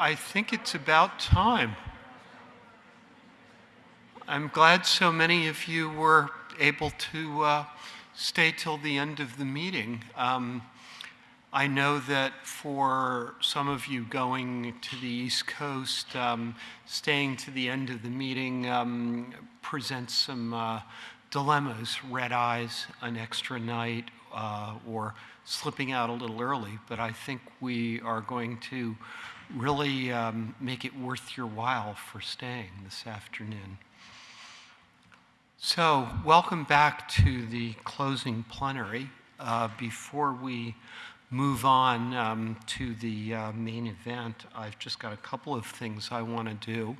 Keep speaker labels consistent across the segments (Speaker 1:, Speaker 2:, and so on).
Speaker 1: I think it's about time. I'm glad so many of you were able to uh, stay till the end of the meeting. Um, I know that for some of you going to the East Coast, um, staying to the end of the meeting um, presents some uh, dilemmas, red eyes, an extra night, uh, or slipping out a little early. But I think we are going to really um, make it worth your while for staying this afternoon. So, welcome back to the closing plenary. Uh, before we move on um, to the uh, main event, I've just got a couple of things I want to do.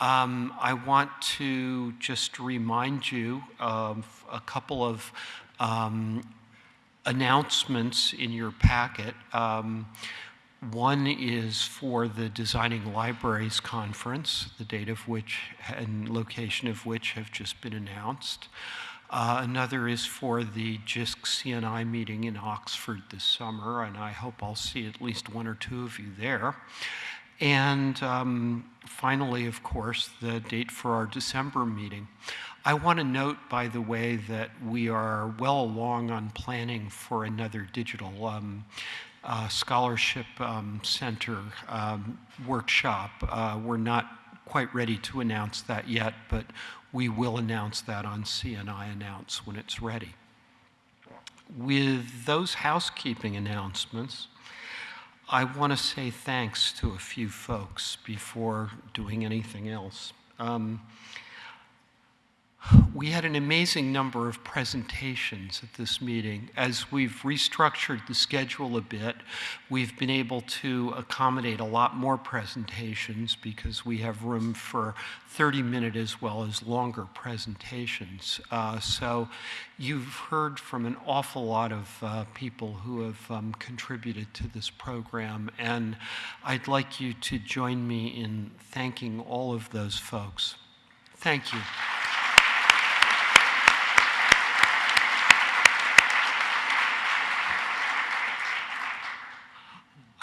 Speaker 1: Um, I want to just remind you of a couple of um, announcements in your packet. One is for the Designing Libraries Conference, the date of which and location of which have just been announced. Uh, another is for the JISC CNI meeting in Oxford this summer, and I hope I'll see at least one or two of you there. And um, finally, of course, the date for our December meeting. I want to note, by the way, that we are well along on planning for another digital um, uh, scholarship um, center um, workshop. Uh, we're not quite ready to announce that yet, but we will announce that on CNI Announce when it's ready. With those housekeeping announcements, I want to say thanks to a few folks before doing anything else. Um, we had an amazing number of presentations at this meeting. As we've restructured the schedule a bit, we've been able to accommodate a lot more presentations because we have room for 30 minute as well as longer presentations. Uh, so you've heard from an awful lot of uh, people who have um, contributed to this program, and I'd like you to join me in thanking all of those folks. Thank you.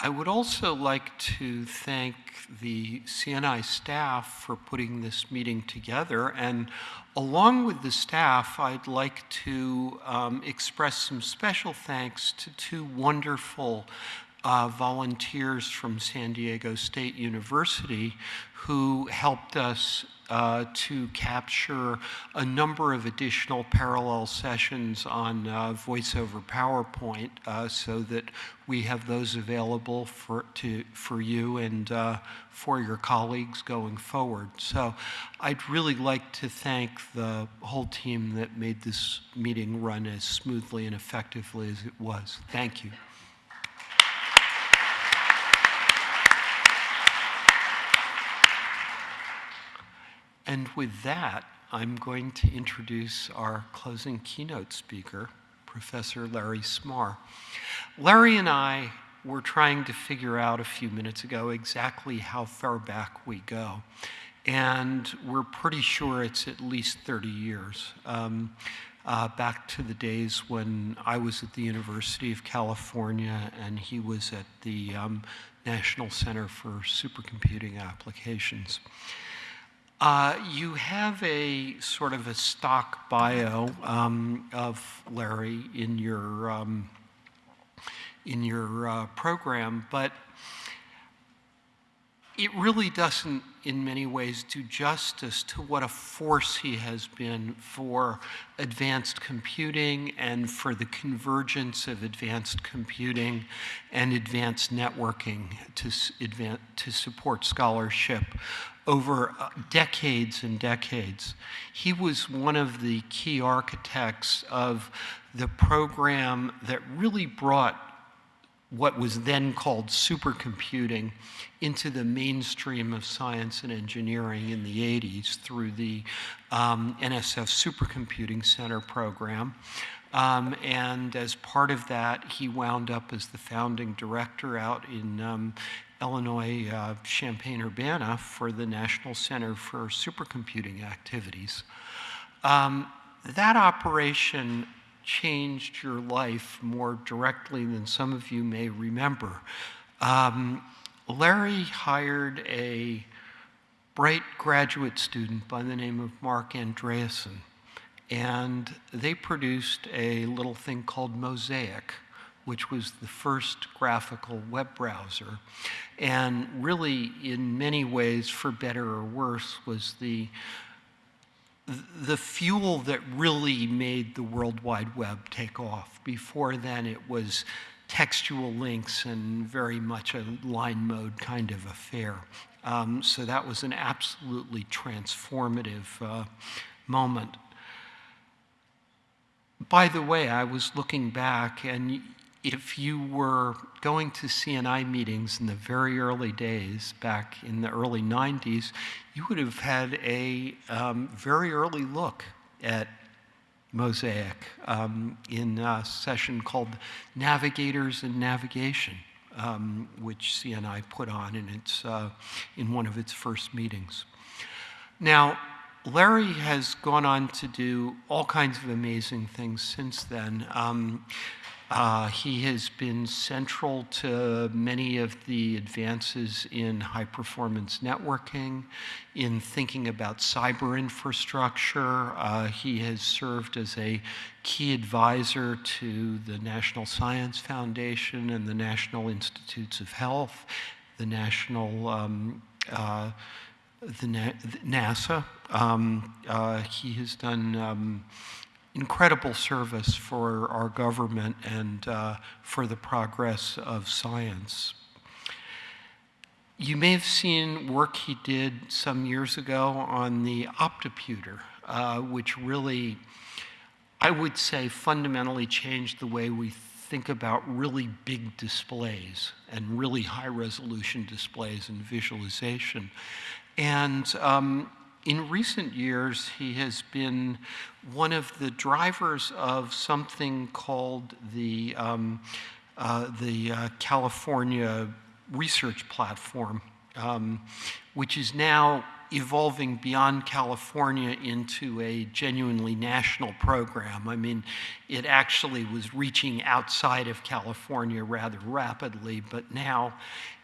Speaker 1: I would also like to thank the CNI staff for putting this meeting together. And along with the staff, I'd like to um, express some special thanks to two wonderful uh, volunteers from San Diego State University who helped us uh, to capture a number of additional parallel sessions on uh, voice over PowerPoint uh, so that we have those available for, to, for you and uh, for your colleagues going forward. So I'd really like to thank the whole team that made this meeting run as smoothly and effectively as it was. Thank you. And with that, I'm going to introduce our closing keynote speaker, Professor Larry Smarr. Larry and I were trying to figure out a few minutes ago exactly how far back we go. And we're pretty sure it's at least 30 years. Um, uh, back to the days when I was at the University of California and he was at the um, National Center for Supercomputing Applications. Uh, you have a sort of a stock bio um, of Larry in your um, in your uh, program, but it really doesn't, in many ways, do justice to what a force he has been for advanced computing and for the convergence of advanced computing and advanced networking to, to support scholarship over uh, decades and decades. He was one of the key architects of the program that really brought what was then called supercomputing into the mainstream of science and engineering in the 80s through the um, NSF Supercomputing Center program. Um, and as part of that, he wound up as the founding director out in um, Illinois, uh, Champaign-Urbana for the National Center for Supercomputing Activities. Um, that operation changed your life more directly than some of you may remember. Um, Larry hired a bright graduate student by the name of Marc Andreessen, and they produced a little thing called Mosaic, which was the first graphical web browser. And really, in many ways, for better or worse, was the the fuel that really made the World Wide Web take off. Before then, it was textual links and very much a line mode kind of affair. Um, so that was an absolutely transformative uh, moment. By the way, I was looking back, and if you were going to CNI meetings in the very early days, back in the early 90s, you would have had a um, very early look at Mosaic um, in a session called Navigators and Navigation, um, which CNI put on in, its, uh, in one of its first meetings. Now, Larry has gone on to do all kinds of amazing things since then. Um, uh, he has been central to many of the advances in high performance networking, in thinking about cyber infrastructure. Uh, he has served as a key advisor to the National Science Foundation and the National Institutes of Health, the National um, uh, the Na NASA. Um, uh, he has done um, incredible service for our government and uh, for the progress of science. You may have seen work he did some years ago on the OptIPuter, uh, which really, I would say, fundamentally changed the way we think about really big displays and really high resolution displays and visualization. And um, in recent years, he has been one of the drivers of something called the, um, uh, the uh, California Research Platform, um, which is now evolving beyond California into a genuinely national program. I mean, it actually was reaching outside of California rather rapidly, but now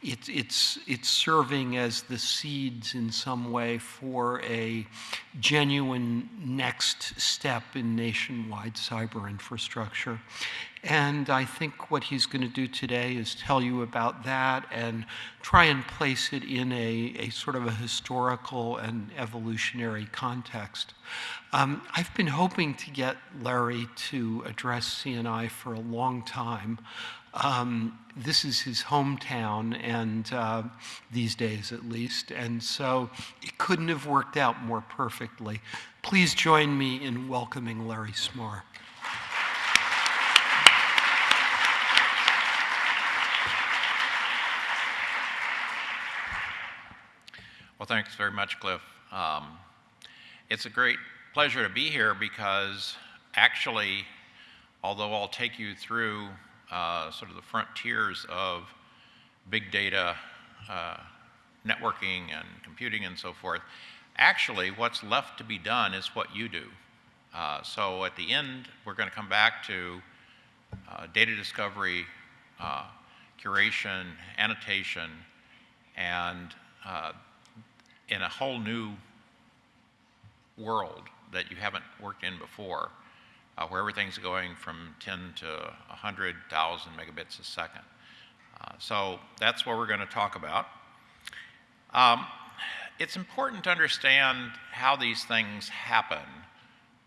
Speaker 1: it's, it's, it's serving as the seeds in some way for a genuine next step in nationwide cyber infrastructure. And I think what he's going to do today is tell you about that and try and place it in a, a sort of a historical and evolutionary context. Um, I've been hoping to get Larry to address CNI for a long time. Um, this is his hometown, and uh, these days at least, and so it couldn't have worked out more perfectly. Please join me in welcoming Larry Smarr.
Speaker 2: Well, thanks very much, Cliff. Um, it's a great pleasure to be here because actually, although I'll take you through uh, sort of the frontiers of big data, uh, networking and computing and so forth, actually what's left to be done is what you do. Uh, so at the end, we're going to come back to uh, data discovery, uh, curation, annotation, and uh, in a whole new world that you haven't worked in before, uh, where everything's going from 10 to 100,000 megabits a second. Uh, so that's what we're going to talk about. Um, it's important to understand how these things happen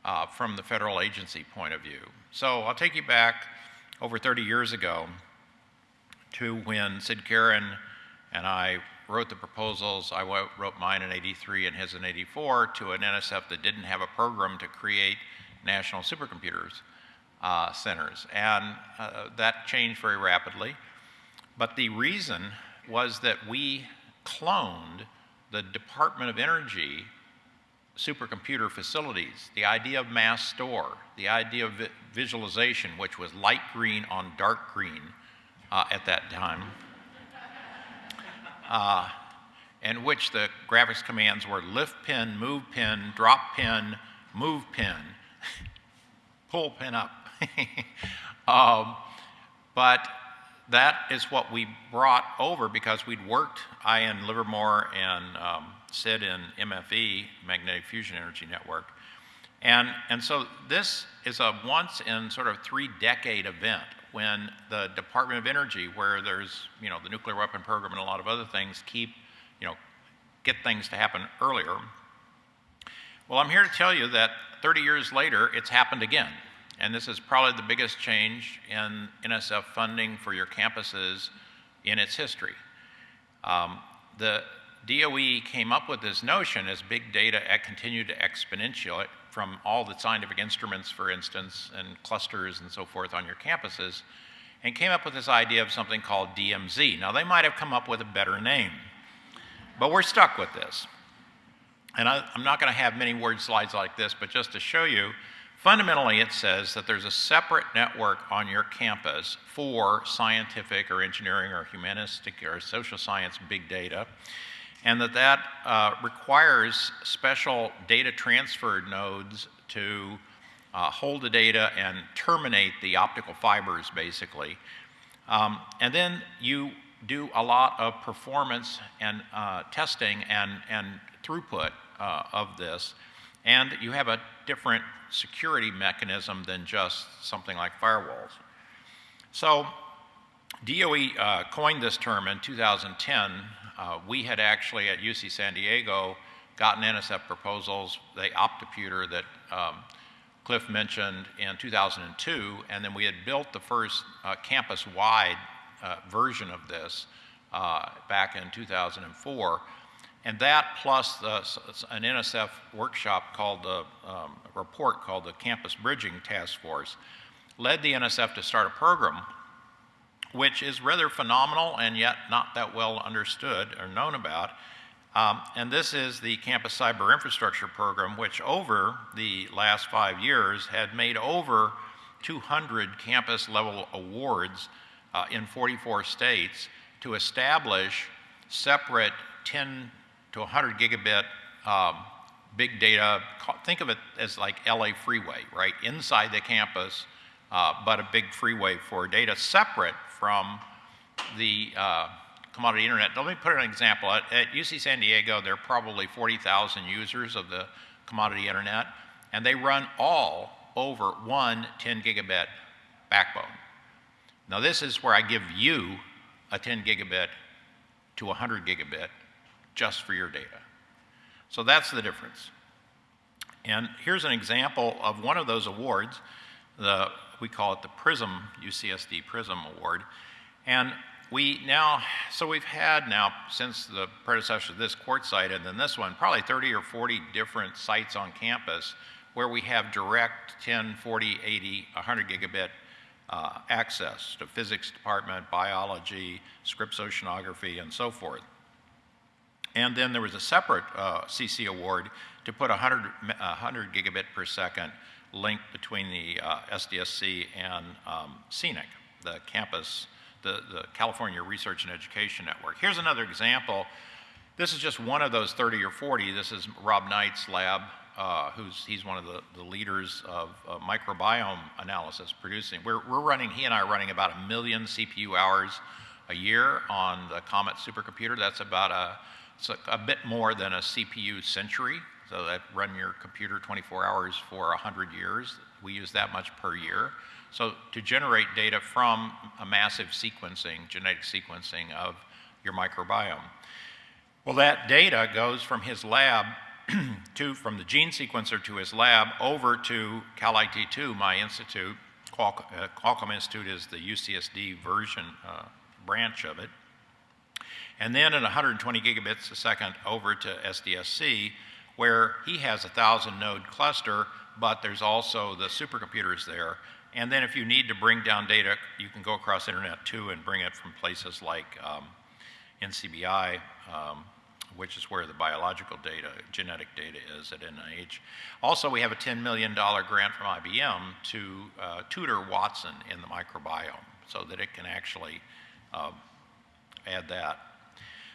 Speaker 2: uh, from the federal agency point of view. So I'll take you back over 30 years ago to when Sid Karin and I wrote the proposals. I wrote mine in 83 and his in 84 to an NSF that didn't have a program to create national supercomputers uh, centers. And uh, that changed very rapidly. But the reason was that we cloned the Department of Energy supercomputer facilities, the idea of mass store, the idea of vi visualization, which was light green on dark green uh, at that time uh, in which the graphics commands were lift pin, move pin, drop pin, move pin, pull pin up. um, but that is what we brought over because we'd worked, I in Livermore and um, Sid in MFE, Magnetic Fusion Energy Network. And, and so this is a once in sort of three decade event when the Department of Energy, where there's, you know, the nuclear weapon program and a lot of other things keep, you know, get things to happen earlier. Well, I'm here to tell you that 30 years later, it's happened again. And this is probably the biggest change in NSF funding for your campuses in its history. Um, the DOE came up with this notion as big data continued to exponentiate from all the scientific instruments, for instance, and clusters and so forth on your campuses, and came up with this idea of something called DMZ. Now, they might have come up with a better name, but we're stuck with this. And I, am not going to have many word slides like this, but just to show you, Fundamentally, it says that there's a separate network on your campus for scientific or engineering or humanistic or social science big data, and that that uh, requires special data transfer nodes to uh, hold the data and terminate the optical fibers, basically. Um, and then you do a lot of performance and uh, testing and, and throughput uh, of this. And you have a different security mechanism than just something like firewalls. So DOE uh, coined this term in 2010. Uh, we had actually at UC San Diego gotten NSF proposals, the OptIPuter that um, Cliff mentioned in 2002, and then we had built the first uh, campus-wide uh, version of this uh, back in 2004. And that plus the, an NSF workshop called the um, report called the Campus Bridging Task Force led the NSF to start a program which is rather phenomenal and yet not that well understood or known about. Um, and this is the Campus Cyber Infrastructure Program, which over the last five years had made over 200 campus level awards uh, in 44 states to establish separate 10 to 100 gigabit um, big data. Think of it as like LA freeway, right? Inside the campus, uh, but a big freeway for data separate from the uh, commodity internet. Let me put an example. At, at UC San Diego, there are probably 40,000 users of the commodity internet, and they run all over one 10 gigabit backbone. Now, this is where I give you a 10 gigabit to 100 gigabit just for your data. So that's the difference. And here's an example of one of those awards. The, we call it the PRISM, UCSD PRISM Award. And we now, so we've had now, since the predecessor of this Quartzite and then this one, probably 30 or 40 different sites on campus where we have direct 10, 40, 80, 100 gigabit uh, access to physics department, biology, Scripps oceanography, and so forth. And then there was a separate uh, CC award to put 100, 100 gigabit per second link between the uh, SDSC and um, the campus, the, the California Research and Education Network. Here's another example. This is just one of those 30 or 40. This is Rob Knight's lab, uh, who's he's one of the, the leaders of uh, microbiome analysis producing. We're, we're running, he and I are running about a million CPU hours a year on the Comet supercomputer. That's about a it's a, a bit more than a CPU century, so that run your computer 24 hours for 100 years. We use that much per year. So to generate data from a massive sequencing, genetic sequencing of your microbiome. Well, that data goes from his lab to, from the gene sequencer to his lab over to Calit2, my institute. Qualcomm, uh, Qualcomm Institute is the UCSD version uh, branch of it and then at 120 gigabits a second over to SDSC, where he has a 1,000 node cluster, but there's also the supercomputers there. And then if you need to bring down data, you can go across Internet2 and bring it from places like um, NCBI, um, which is where the biological data, genetic data is at NIH. Also, we have a $10 million grant from IBM to uh, tutor Watson in the microbiome so that it can actually uh, add that.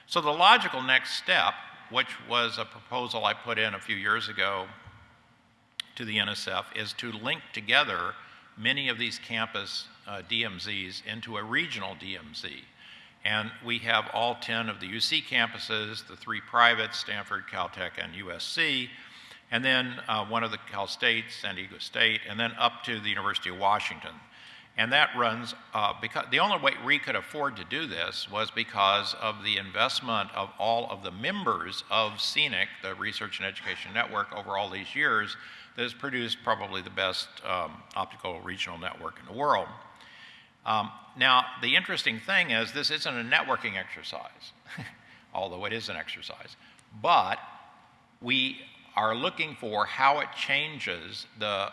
Speaker 2: So the logical next step, which was a proposal I put in a few years ago to the NSF, is to link together many of these campus uh, DMZs into a regional DMZ. And we have all 10 of the UC campuses, the three privates, Stanford, Caltech, and USC, and then uh, one of the Cal State, San Diego State, and then up to the University of Washington. And that runs, uh, because the only way we could afford to do this was because of the investment of all of the members of CENIC, the Research and Education Network, over all these years that has produced probably the best um, optical regional network in the world. Um, now, the interesting thing is this isn't a networking exercise, although it is an exercise, but we are looking for how it changes the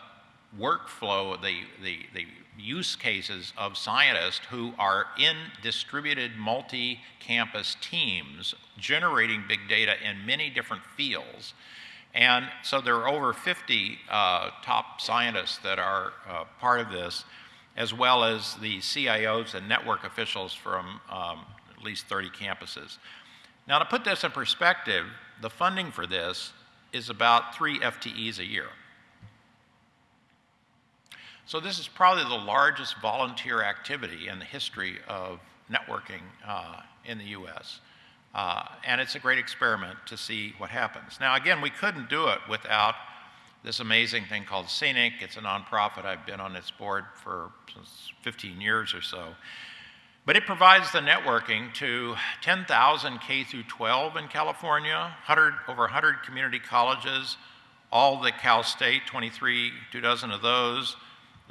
Speaker 2: workflow, the, the, the use cases of scientists who are in distributed multi-campus teams generating big data in many different fields. And so there are over 50 uh, top scientists that are uh, part of this, as well as the CIOs and network officials from um, at least 30 campuses. Now, to put this in perspective, the funding for this is about three FTEs a year. So this is probably the largest volunteer activity in the history of networking uh, in the U.S. Uh, and it's a great experiment to see what happens. Now, again, we couldn't do it without this amazing thing called CENIC. It's a nonprofit. I've been on its board for 15 years or so. But it provides the networking to 10,000 K through 12 in California, 100, over 100 community colleges, all the Cal State, 23, two dozen of those,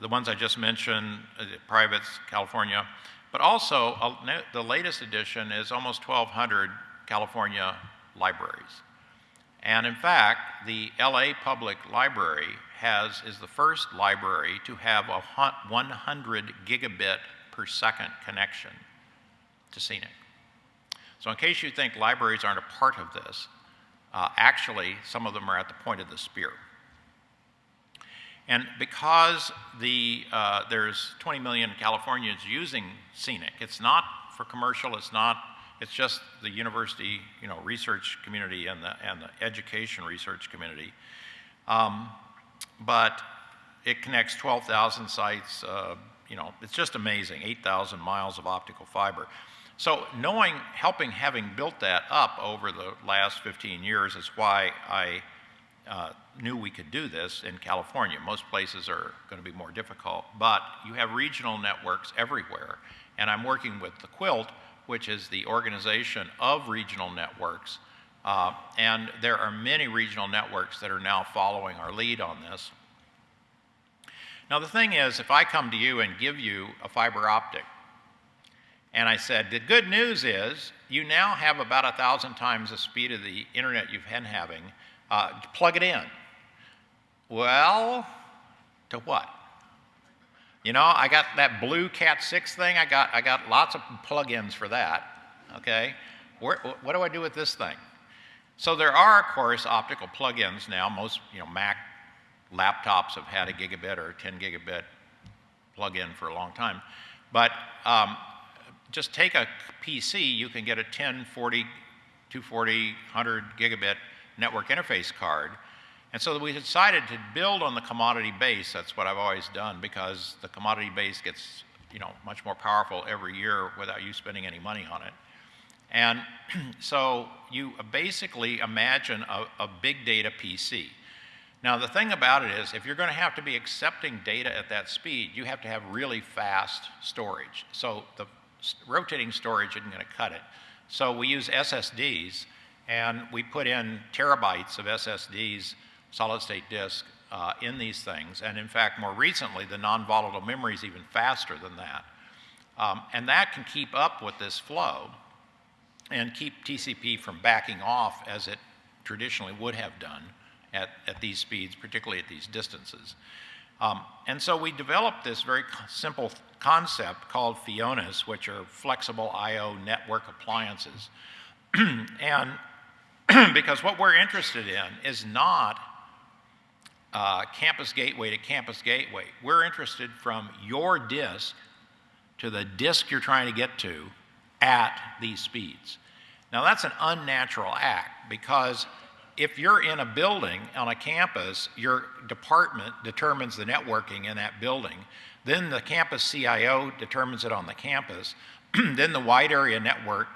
Speaker 2: the ones I just mentioned, uh, privates, California, but also uh, the latest edition is almost 1,200 California libraries. And in fact, the LA Public Library has, is the first library to have a 100 gigabit per second connection to CENIC. So in case you think libraries aren't a part of this, uh, actually some of them are at the point of the spear. And because the, uh, there's 20 million Californians using CENIC, it's not for commercial, it's not, it's just the university, you know, research community and the, and the education research community. Um, but it connects 12,000 sites, uh, you know, it's just amazing, 8,000 miles of optical fiber. So knowing, helping, having built that up over the last 15 years is why I uh, knew we could do this in California. Most places are going to be more difficult, but you have regional networks everywhere. And I'm working with the Quilt, which is the organization of regional networks. Uh, and there are many regional networks that are now following our lead on this. Now, the thing is, if I come to you and give you a fiber optic, and I said, the good news is you now have about a thousand times the speed of the internet you've been having, uh, plug it in. Well, to what? You know, I got that blue Cat 6 thing. I got, I got lots of plugins for that. Okay? Where, what do I do with this thing? So there are, of course, optical plugins now. Most, you know, Mac laptops have had a gigabit or 10 gigabit plug-in for a long time. But um, just take a PC, you can get a 10, 40, 240, 100 gigabit network interface card. And so we decided to build on the commodity base. That's what I've always done because the commodity base gets you know, much more powerful every year without you spending any money on it. And so you basically imagine a, a big data PC. Now, the thing about it is, if you're going to have to be accepting data at that speed, you have to have really fast storage. So the rotating storage isn't going to cut it. So we use SSDs, and we put in terabytes of SSDs, solid state disk, uh, in these things. And in fact, more recently, the non-volatile memory is even faster than that. Um, and that can keep up with this flow and keep TCP from backing off as it traditionally would have done at, at these speeds, particularly at these distances. Um, and so we developed this very simple concept called FIONAs, which are flexible I.O. network appliances. and because what we're interested in is not uh, campus gateway to campus gateway. We're interested from your disk to the disk you're trying to get to at these speeds. Now that's an unnatural act because if you're in a building on a campus, your department determines the networking in that building. Then the campus CIO determines it on the campus. then the wide area network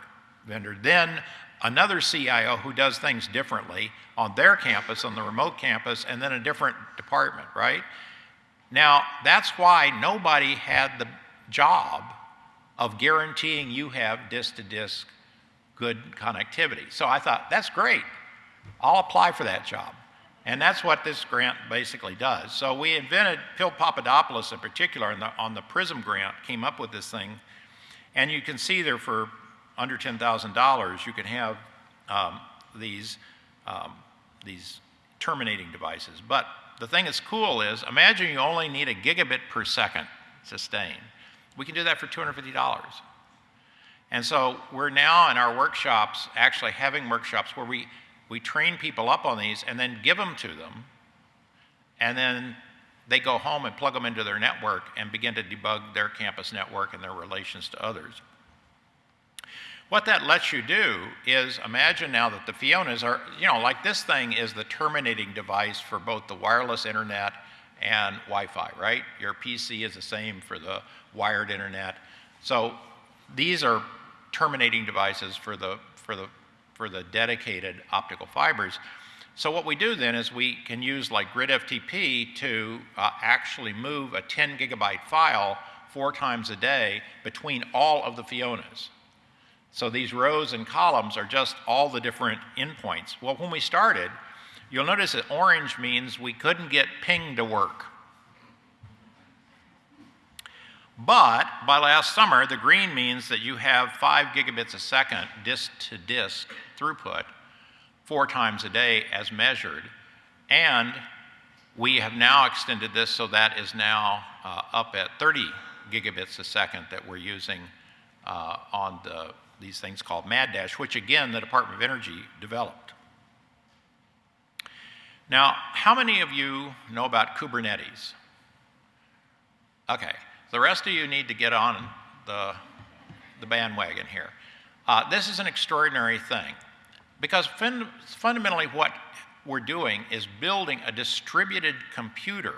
Speaker 2: vendor. Then another CIO who does things differently on their campus, on the remote campus, and then a different department, right? Now, that's why nobody had the job of guaranteeing you have disk to disk good connectivity. So I thought, that's great. I'll apply for that job. And that's what this grant basically does. So we invented, Phil Papadopoulos in particular, the, on the PRISM grant, came up with this thing. And you can see there for under $10,000, you can have um, these, um, these terminating devices. But the thing that's cool is, imagine you only need a gigabit per second sustain. We can do that for $250. And so we're now in our workshops actually having workshops where we, we train people up on these and then give them to them. And then they go home and plug them into their network and begin to debug their campus network and their relations to others. What that lets you do is imagine now that the Fionas are, you know, like this thing is the terminating device for both the wireless internet and Wi Fi, right? Your PC is the same for the wired internet. So these are terminating devices for the, for the, for the dedicated optical fibers. So what we do then is we can use like grid FTP to uh, actually move a 10 gigabyte file four times a day between all of the Fionas. So these rows and columns are just all the different endpoints. Well, when we started, you'll notice that orange means we couldn't get ping to work. But by last summer, the green means that you have five gigabits a second disk to disk throughput four times a day as measured. And we have now extended this so that is now uh, up at 30 gigabits a second that we're using uh, on the these things called MaDDash, which again the Department of Energy developed. Now, how many of you know about Kubernetes? Okay, the rest of you need to get on the, the bandwagon here. Uh, this is an extraordinary thing because fun fundamentally what we're doing is building a distributed computer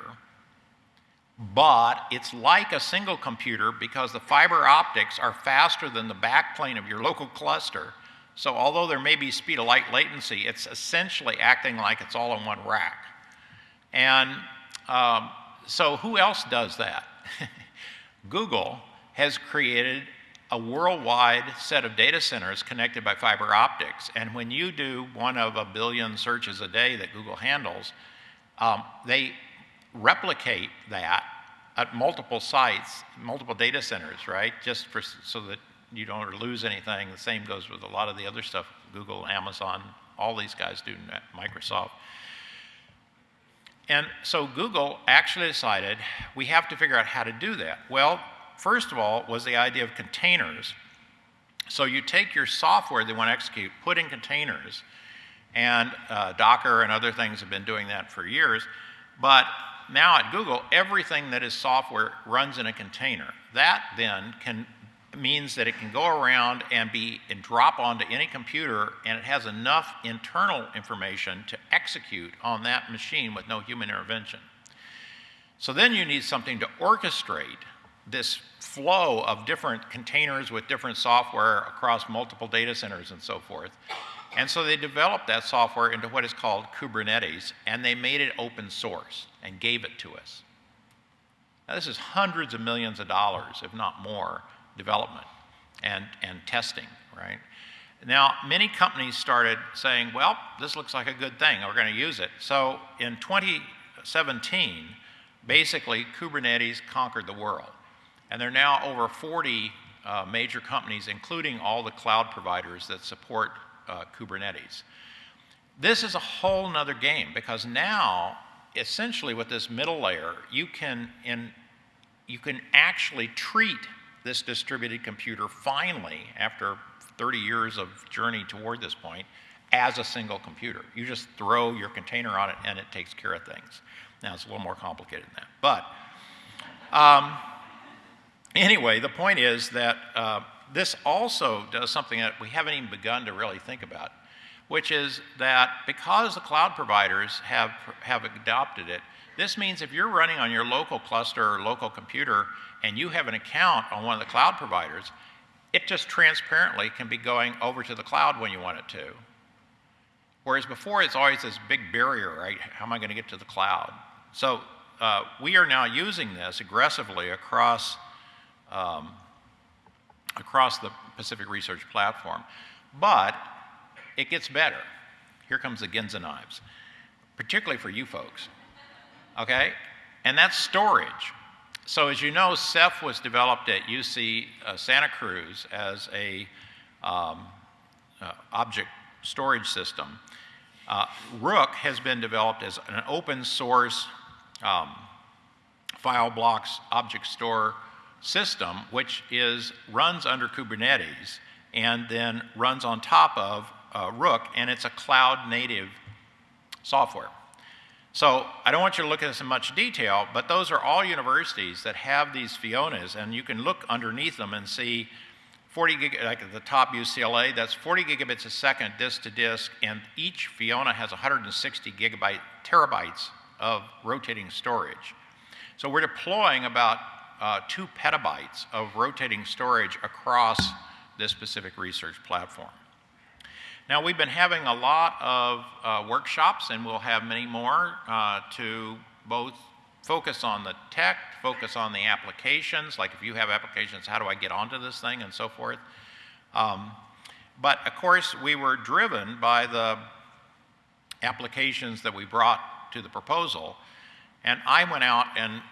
Speaker 2: but it's like a single computer because the fiber optics are faster than the backplane of your local cluster. So although there may be speed of light latency, it's essentially acting like it's all in one rack. And um, so who else does that? Google has created a worldwide set of data centers connected by fiber optics. And when you do one of a billion searches a day that Google handles, um, they replicate that at multiple sites, multiple data centers, right? Just for, so that you don't lose anything. The same goes with a lot of the other stuff Google, Amazon, all these guys do, Microsoft. And so Google actually decided we have to figure out how to do that. Well, first of all, was the idea of containers. So you take your software they want to execute, put in containers, and uh, Docker and other things have been doing that for years. But now at Google, everything that is software runs in a container. That then can means that it can go around and be and drop onto any computer and it has enough internal information to execute on that machine with no human intervention. So then you need something to orchestrate this flow of different containers with different software across multiple data centers and so forth. And so they developed that software into what is called Kubernetes, and they made it open source and gave it to us. Now, this is hundreds of millions of dollars, if not more, development and, and testing, right? Now, many companies started saying, well, this looks like a good thing, we're going to use it. So in 2017, basically, Kubernetes conquered the world. And there are now over 40 uh, major companies, including all the cloud providers that support uh, Kubernetes. This is a whole nother game because now, essentially with this middle layer, you can, in, you can actually treat this distributed computer finally, after 30 years of journey toward this point, as a single computer. You just throw your container on it and it takes care of things. Now, it's a little more complicated than that. But um, anyway, the point is that uh, this also does something that we haven't even begun to really think about. which is that because the cloud providers have, have adopted it, this means if you're running on your local cluster or local computer and you have an account on one of the cloud providers, it just transparently can be going over to the cloud when you want it to. Whereas before, it's always this big barrier, right? How am I going to get to the cloud? So uh, we are now using this aggressively across, um, across the Pacific Research Platform. But it gets better. Here comes the Ginsu knives, particularly for you folks. Okay? And that's storage. So as you know, Ceph was developed at UC uh, Santa Cruz as a um, uh, object storage system. Uh, Rook has been developed as an open source um, file blocks object store system, which is runs under Kubernetes and then runs on top of uh, Rook, and it's a cloud native software. So I don't want you to look at this in much detail, but those are all universities that have these Fionas, and you can look underneath them and see 40 gig, like at the top UCLA, that's 40 gigabits a second disk to disk, and each Fiona has 160 gigabyte terabytes of rotating storage. So we're deploying about uh, two petabytes of rotating storage across this Pacific Research platform. Now, we've been having a lot of uh, workshops, and we'll have many more uh, to both focus on the tech, focus on the applications, like if you have applications, how do I get onto this thing, and so forth. Um, but of course, we were driven by the applications that we brought to the proposal, and I went out and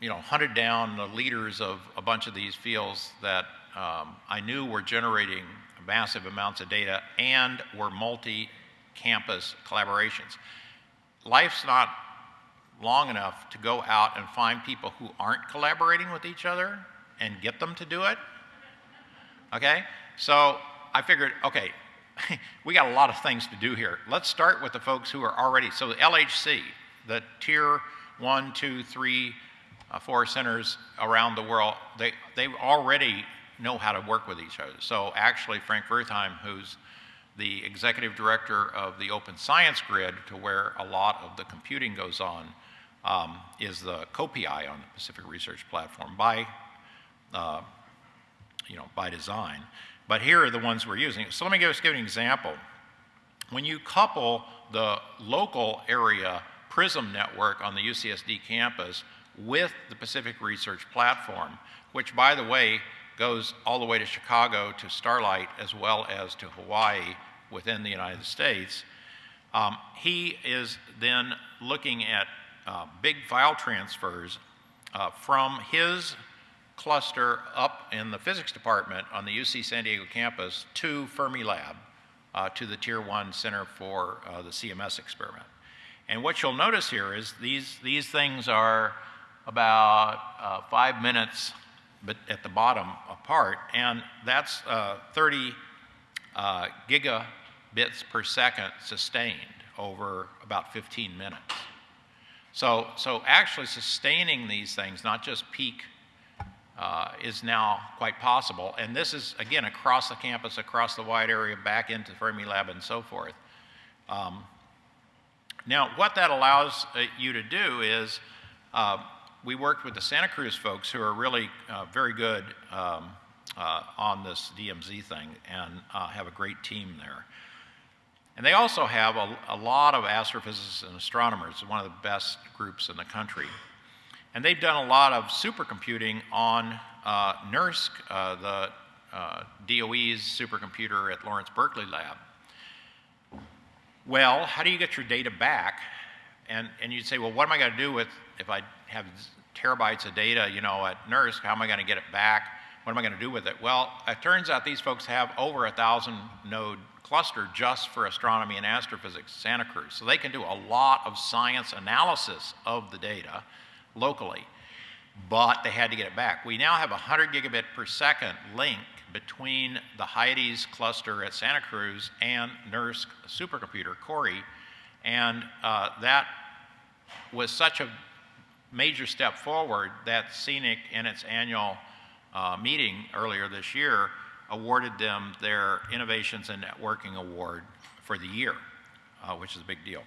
Speaker 2: you know, hunted down the leaders of a bunch of these fields that um, I knew were generating massive amounts of data and were multi-campus collaborations. Life's not long enough to go out and find people who aren't collaborating with each other and get them to do it. Okay? So I figured, okay, we got a lot of things to do here. Let's start with the folks who are already, so the LHC, the tier one, two, three, uh, four centers around the world, they, they already know how to work with each other. So actually, Frank Würthwein, who's the executive director of the Open Science Grid, to where a lot of the computing goes on, um, is the co-PI on the Pacific Research Platform by, uh, you know, by design. But here are the ones we're using. So let me just give an example. When you couple the local area PRISM network on the UCSD campus with the Pacific Research Platform, which, by the way, goes all the way to Chicago to Starlight as well as to Hawaii within the United States. Um, he is then looking at uh, big file transfers uh, from his cluster up in the physics department on the UC San Diego campus to Fermilab, uh, to the Tier 1 Center for uh, the CMS experiment. And what you'll notice here is these, these things are about uh, five minutes but at the bottom apart, and that's uh, 30 uh, gigabits per second sustained over about 15 minutes. So, so actually sustaining these things, not just peak, uh, is now quite possible. And this is, again, across the campus, across the wide area, back into Fermilab and so forth. Um, now, what that allows uh, you to do is uh, we worked with the Santa Cruz folks who are really uh, very good um, uh, on this DMZ thing and uh, have a great team there. And they also have a, a, lot of astrophysicists and astronomers, one of the best groups in the country. And they've done a lot of supercomputing on uh, NERSC, uh, the uh, DOE's supercomputer at Lawrence Berkeley Lab. Well, how do you get your data back? And, and you'd say, well, what am I going to do with if I have terabytes of data, you know, at NERSC, how am I going to get it back? What am I going to do with it? Well, it turns out these folks have over a thousand node cluster just for astronomy and astrophysics, Santa Cruz. So they can do a lot of science analysis of the data locally, but they had to get it back. We now have a 100 gigabit per second link between the Hyades cluster at Santa Cruz and NERSC supercomputer, Cori, and uh, that was such a major step forward that CENIC in its annual uh, meeting earlier this year awarded them their Innovations in Networking Award for the year, uh, which is a big deal.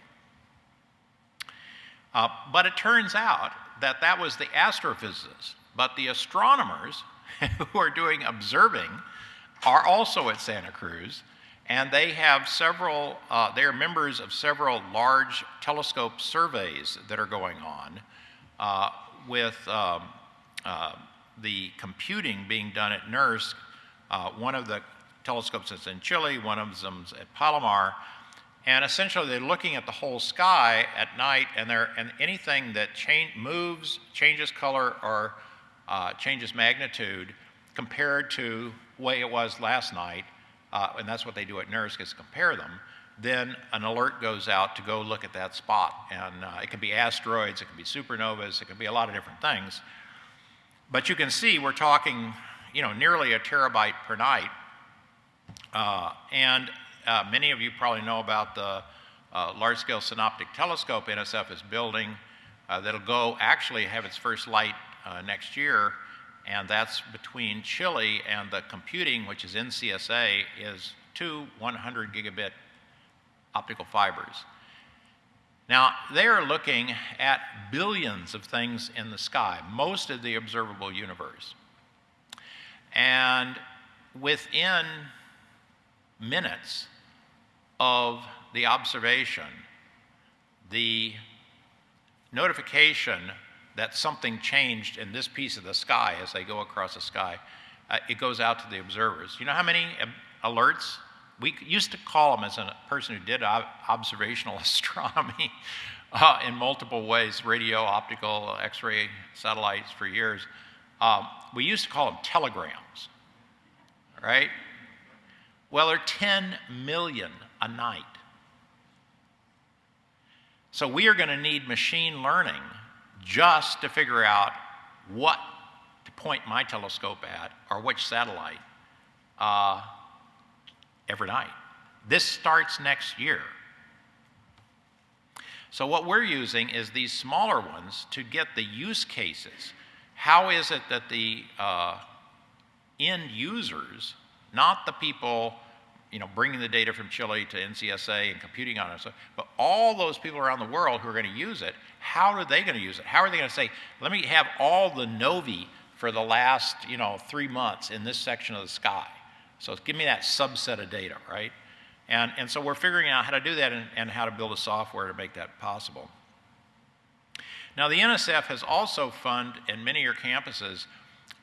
Speaker 2: Uh, but it turns out that that was the astrophysicists, but the astronomers who are doing observing are also at Santa Cruz, and they have several, uh, they are members of several large telescope surveys that are going on uh, with um, uh, the computing being done at NERSC. Uh, one of the telescopes is in Chile, one of them's at Palomar, and essentially they're looking at the whole sky at night, and, and anything that change, moves, changes color, or uh, changes magnitude compared to way it was last night, uh, and that's what they do at NERSC is compare them, then an alert goes out to go look at that spot. And uh, it can be asteroids, it can be supernovas, it can be a lot of different things. But you can see we're talking, you know, nearly a terabyte per night. Uh, and uh, many of you probably know about the uh, large-scale synoptic telescope NSF is building uh, that'll go actually have its first light next year and that's between Chile and the computing, which is NCSA, is two 100 gigabit optical fibers. Now, they are looking at billions of things in the sky, most of the observable universe. And within minutes of the observation, the notification that something changed in this piece of the sky as they go across the sky, uh, it goes out to the observers. You know how many alerts? We used to call them as a person who did observational astronomy uh, in multiple ways radio, optical, X ray satellites for years. Um, we used to call them telegrams, right? Well, they're 10 million a night. So we are going to need machine learning just to figure out what to point my telescope at or which satellite uh, every night. This starts next year. So, what we're using is these smaller ones to get the use cases. How is it that the uh, end users, not the people you know, bringing the data from Chile to NCSA and computing on it. But all those people around the world who are going to use it, how are they going to use it? How are they going to say, let me have all the novae for the last, you know, three months in this section of the sky? So give me that subset of data, right? And, and so we're figuring out how to do that and, and how to build a software to make that possible. Now, the NSF has also funded in many of your campuses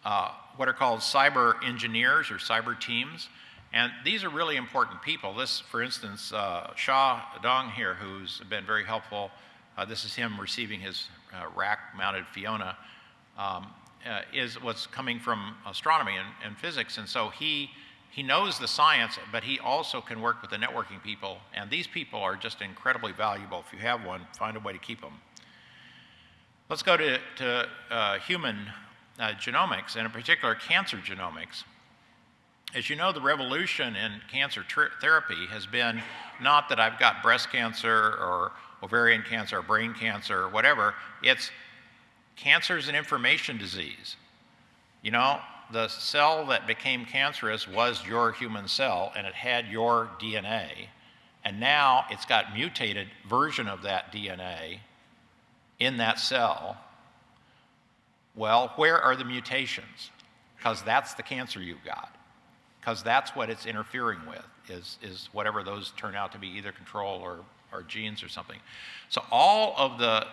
Speaker 2: uh, what are called cyber engineers or cyber teams. And these are really important people. This, for instance, uh, Shah Dong here, who's been very helpful. Uh, this is him receiving his uh, rack-mounted Fiona. Um, uh, is what's coming from astronomy and, and, physics, and so he he knows the science, but he also can work with the networking people. And these people are just incredibly valuable. If you have one, find a way to keep them. Let's go to, to uh, human uh, genomics, and in particular, cancer genomics. As you know, the revolution in cancer therapy has been not that I've got breast cancer or ovarian cancer or brain cancer or whatever, it's cancer is an information disease. You know, the cell that became cancerous was your human cell and it had your DNA, and now it's got mutated version of that DNA in that cell. Well, where are the mutations? Because that's the cancer you've got because that's what it's interfering with, is, is whatever those turn out to be, either control or, or genes or something. So all of the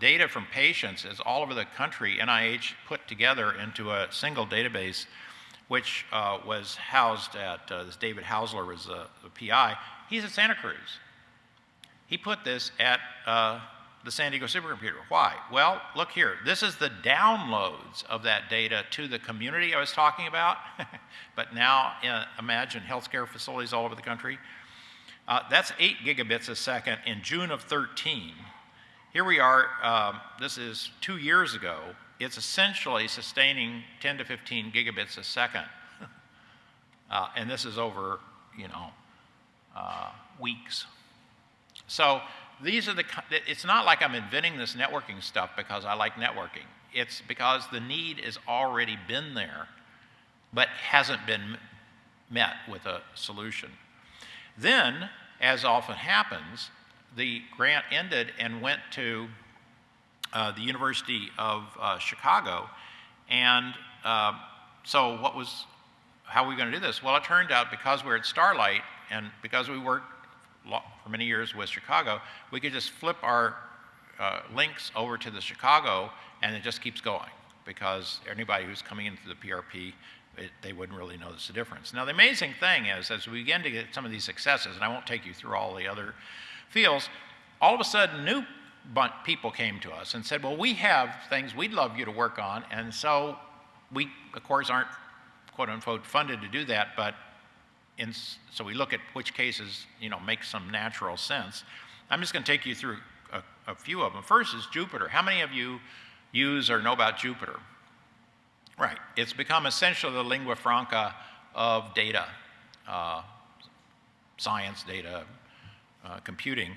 Speaker 2: data from patients is all over the country, NIH put together into a single database, which uh, was housed at, uh, this David Haussler was the PI. He's at Santa Cruz. He put this at uh, the San Diego supercomputer. Why? Well, look here. This is the downloads of that data to the community I was talking about. but now uh, imagine healthcare facilities all over the country. Uh, that's 8 gigabits a second in June of 13. Here we are, um, this is two years ago. It's essentially sustaining 10 to 15 gigabits a second. uh, and this is over, you know, uh, weeks. So these are the, it's not like I'm inventing this networking stuff because I like networking. It's because the need has already been there, but hasn't been met with a solution. Then as often happens, the grant ended and went to uh, the University of uh, Chicago. And uh, so, what was, how are we going to do this? Well, it turned out because we're at Starlight and because we worked for many years with Chicago, we could just flip our uh, links over to the Chicago and it just keeps going because anybody who's coming into the PRP, it, they wouldn't really notice the difference. Now, the amazing thing is, as we begin to get some of these successes, and I won't take you through all the other fields, all of a sudden new people came to us and said, well, we have things we'd love you to work on. And so we, of course, aren't quote unquote funded to do that, but in, so we look at which cases, you know, make some natural sense. I'm just going to take you through a, a few of them. First is Jupyter. How many of you use or know about Jupyter? Right. It's become essentially the lingua franca of data, uh, science data, uh, computing.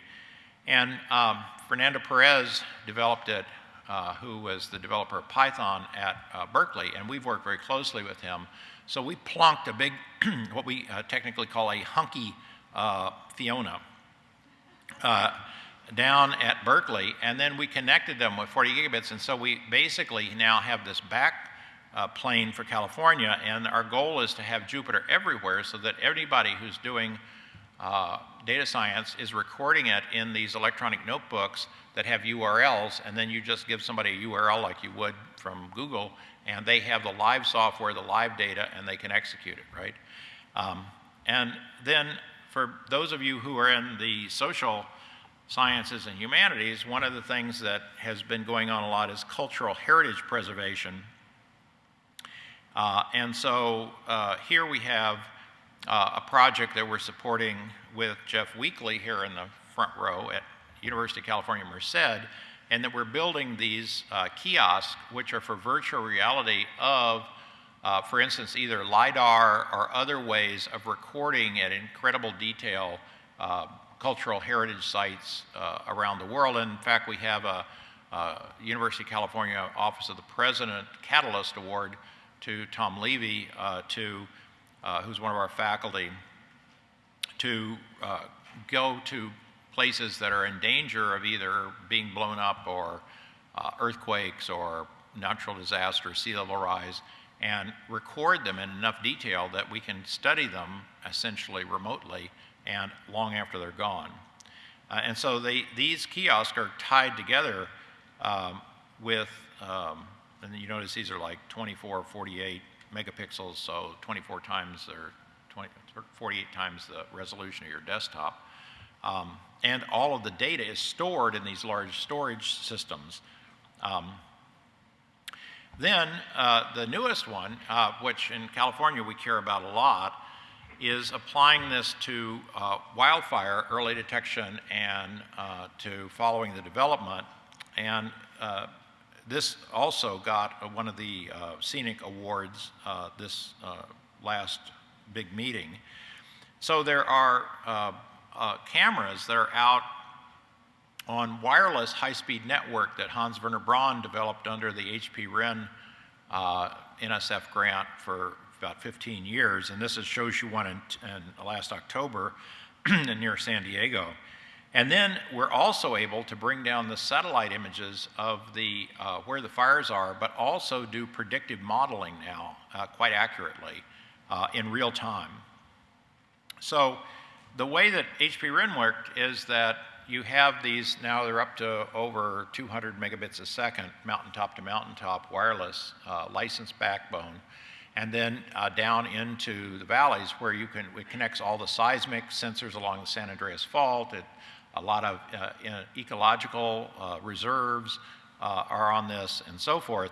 Speaker 2: And um, Fernando Perez developed it, uh, who was the developer of Python at uh, Berkeley, and we've worked very closely with him. So we plunked a big, what we uh, technically call a hunky uh, Fiona down at Berkeley, and then we connected them with 40 gigabits, and so we basically now have this back uh, plane for California, and our goal is to have Jupyter everywhere so that anybody who's doing uh, data science is recording it in these electronic notebooks that have URLs, and then you just give somebody a URL like you would from Google, and they have the live software, the live data, and they can execute it, right? Um, and then for those of you who are in the social sciences and humanities, one of the things that has been going on a lot is cultural heritage preservation. Uh, and so uh, here we have uh, a project that we're supporting with Jeff Weekley here in the front row at University of California, Merced, and that we're building these uh, kiosks, which are for virtual reality of, uh, for instance, either LiDAR or other ways of recording at incredible detail uh, cultural heritage sites uh, around the world. And in fact, we have a, a, University of California Office of the President Catalyst Award to Tom Levy, uh, to, uh, who's one of our faculty, to uh, go to places that are in danger of either being blown up or earthquakes or natural disasters, sea level rise, and record them in enough detail that we can study them essentially remotely and long after they're gone. Uh, and so they, these kiosks are tied together um, with, um, and you notice these are like 24, 48 megapixels, so 24 times or 20, 48 times the resolution of your desktop. Um, and all of the data is stored in these large storage systems. Um, then uh, the newest one, uh, which in California we care about a lot, is applying this to uh, wildfire early detection and uh, to following the development. And uh, this also got one of the uh, CENIC awards uh, this uh, last big meeting. So there are cameras that are out on wireless high-speed network that Hans Werner Braun developed under the HPWREN NSF grant for about 15 years, and this is, shows you one in, in last October near San Diego. And then we're also able to bring down the satellite images of the, uh, where the fires are, but also do predictive modeling now uh, quite accurately uh, in real time. So the way that HPWREN worked is that you have these, now they're up to over 200 megabits a second, mountaintop to mountaintop wireless uh, licensed backbone and then uh, down into the valleys where you can, it connects all the seismic sensors along the San Andreas Fault. It, a lot of uh, ecological uh, reserves uh, are on this and so forth.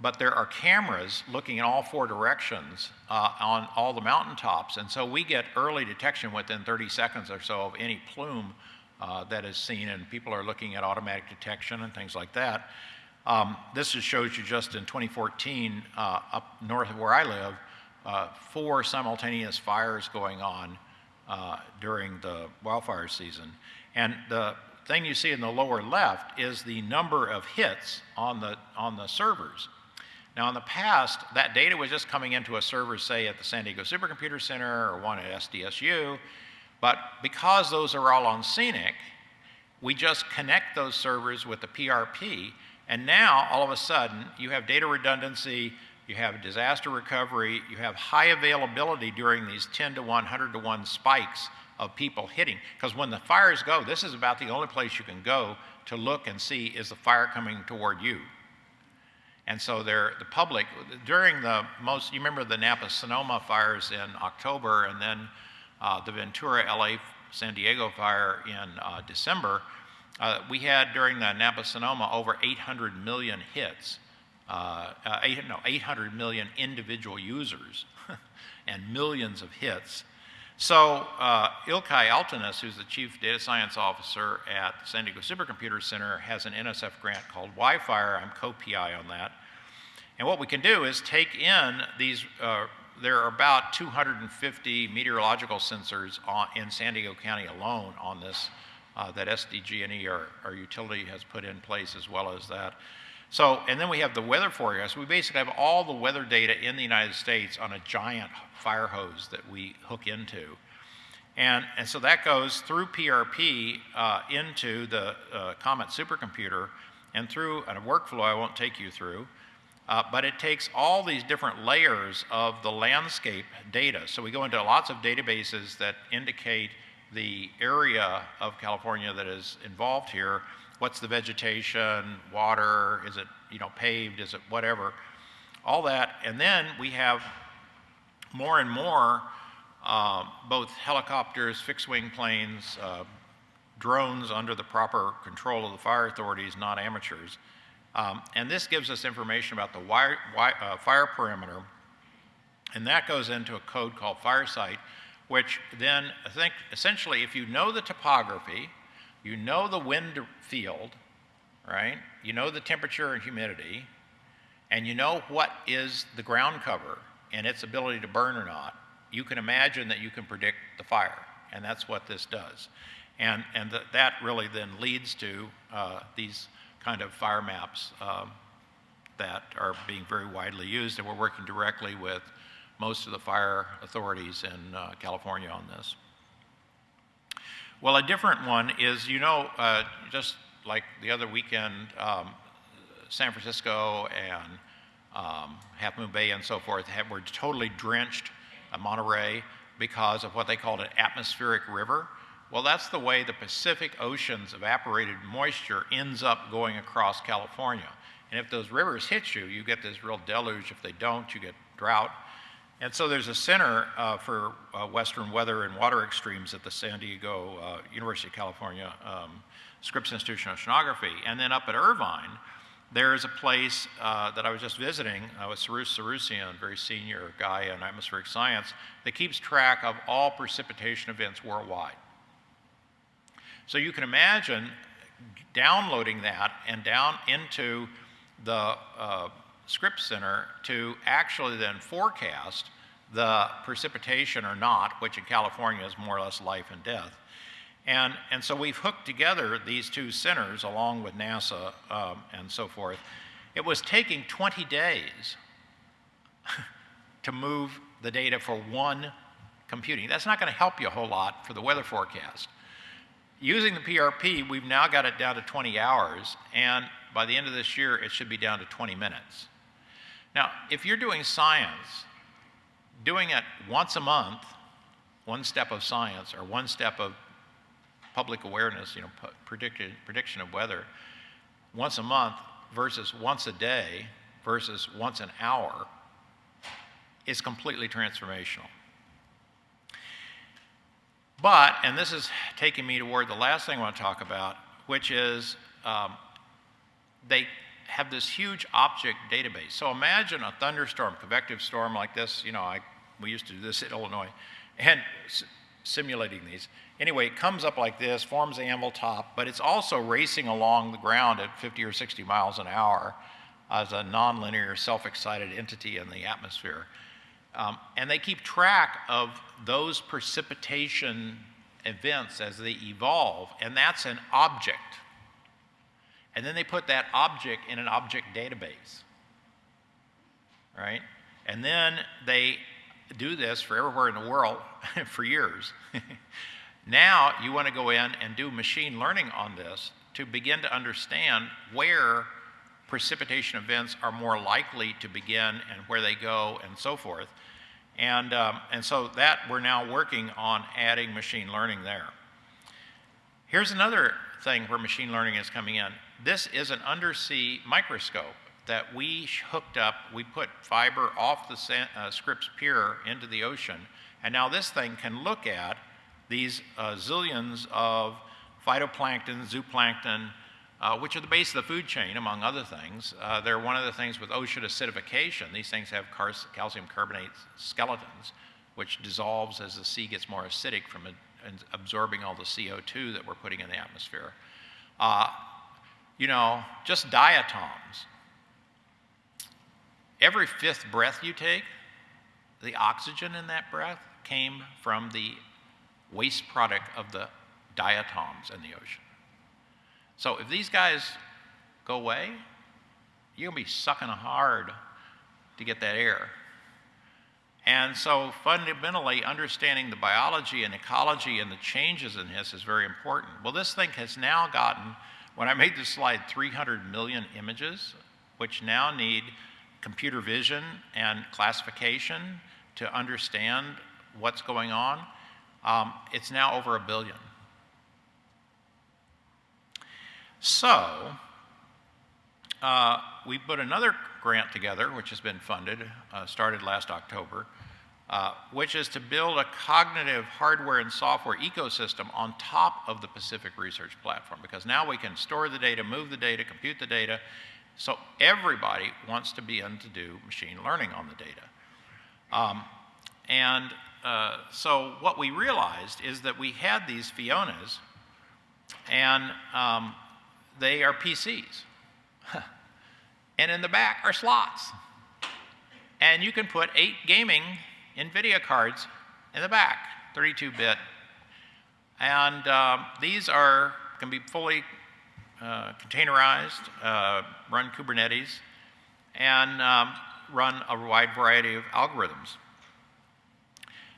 Speaker 2: But there are cameras looking in all four directions on all the mountaintops. And so we get early detection within 30 seconds or so of any plume that is seen. And people are looking at automatic detection and things like that. Um, this just shows you just in 2014, uh, up north of where I live, uh, four simultaneous fires going on uh, during the wildfire season. And the thing you see in the lower left is the number of hits on the, on the servers. Now, in the past, that data was just coming into a server, say, at the San Diego Supercomputer Center or one at SDSU, But because those are all on CENIC, we just connect those servers with the PRP, and now all of a sudden you have data redundancy, you have disaster recovery, you have high availability during these 10 to 100 to 1 spikes of people hitting. Because when the fires go, this is about the only place you can go to look and see is the fire coming toward you. And so the public, during the most, you remember the Napa Sonoma fires in October and then uh, the Ventura LA San Diego fire in uh, December, uh, we had during the Napa Sonoma over 800 million hits, uh, eight, no, 800 million individual users and millions of hits. So uh, Ilkay Altintas, who's the chief data science officer at San Diego Supercomputer Center, has an NSF grant called WIFIRE. I'm co-PI on that. And what we can do is take in these, uh, there are about 250 meteorological sensors on, in San Diego County alone on this uh, that SDG&E, our, our utility, has put in place as well as that. So, and then we have the weather forecast. We basically have all the weather data in the United States on a giant fire hose that we hook into. And, and so that goes through PRP uh, into the uh, Comet supercomputer and through a workflow I won't take you through. Uh, but it takes all these different layers of the landscape data. So we go into lots of databases that indicate the area of California that is involved here what's the vegetation, water, is it you know paved, is it whatever, all that, and then we have more and more uh, both helicopters, fixed-wing planes, uh, drones under the proper control of the fire authorities, not amateurs. Um, and this gives us information about the wire, wire, uh, fire perimeter, and that goes into a code called FARSITE, which then I think essentially if you know the topography, you know the wind field, right? You know the temperature and humidity, and you know what is the ground cover and its ability to burn or not. You can imagine that you can predict the fire, and that's what this does. And, and th that really then leads to uh, these kind of fire maps um, that are being very widely used, and we're working directly with most of the fire authorities in uh, California on this. Well, a different one is, you know, uh, just like the other weekend, um, San Francisco and um, Half Moon Bay and so forth have, were totally drenched, uh, Monterey, because of what they called an atmospheric river. Well, that's the way the Pacific Ocean's evaporated moisture ends up going across California. And if those rivers hit you, you get this real deluge. If they don't, you get drought. And so there's a center uh, for uh, Western weather and water extremes at the San Diego uh, University of California um, Scripps Institution of Oceanography. And then up at Irvine, there's a place uh, that I was just visiting uh, with Cyrus Sorooshian, very senior guy in atmospheric science, that keeps track of all precipitation events worldwide. So you can imagine downloading that and down into the Scripps Center to actually then forecast the precipitation or not, which in California is more or less life and death. And, and so we've hooked together these two centers along with NASA um, and so forth. It was taking 20 days to move the data for one computing. That's not going to help you a whole lot for the weather forecast. Using the PRP, we've now got it down to 20 hours, and by the end of this year, it should be down to 20 minutes. Now, if you're doing science, doing it once a month, one step of science or one step of public awareness, you know, prediction, prediction of weather, once a month versus once a day versus once an hour is completely transformational. But, and this is taking me toward the last thing I want to talk about, which is um, they have this huge object database. So imagine a thunderstorm, convective storm like this. You know, I, we used to do this in Illinois, and simulating these. Anyway, it comes up like this, forms the anvil top, but it's also racing along the ground at 50 or 60 miles an hour as a nonlinear, self-excited entity in the atmosphere. Um, and they keep track of those precipitation events as they evolve, and that's an object. And then they put that object in an object database, right? And then they do this for everywhere in the world for years. Now you want to go in and do machine learning on this to begin to understand where precipitation events are more likely to begin and where they go and so forth. And, um, and so that we're now working on adding machine learning there. Here's another thing where machine learning is coming in. This is an undersea microscope that we hooked up. We put fiber off the uh, Scripps Pier into the ocean, and now this thing can look at these uh, zillions of phytoplankton, zooplankton, uh, which are the base of the food chain, among other things. Uh, they're one of the things with ocean acidification. These things have calcium carbonate skeletons, which dissolves as the sea gets more acidic from absorbing all the CO2 that we're putting in the atmosphere. Uh, you know, just diatoms. Every fifth breath you take, the oxygen in that breath came from the waste product of the diatoms in the ocean. So if these guys go away, you're going to be sucking hard to get that air. And so fundamentally understanding the biology and ecology and the changes in this is very important. Well, this thing has now gotten, when I made this slide, 300 million images, which now need computer vision and classification to understand what's going on. Um, it's now over a billion. So, uh, we put another grant together, which has been funded, uh, started last October, uh, which is to build a cognitive hardware and software ecosystem on top of the Pacific Research Platform, because now we can store the data, move the data, compute the data. So everybody wants to be in to do machine learning on the data. Um, and uh, so what we realized is that we had these Fionas, and um, they are PCs. and in the back are slots. And you can put eight gaming NVIDIA cards in the back, 32 bit. And uh, these are, can be fully uh, containerized, uh, run Kubernetes, and um, run a wide variety of algorithms.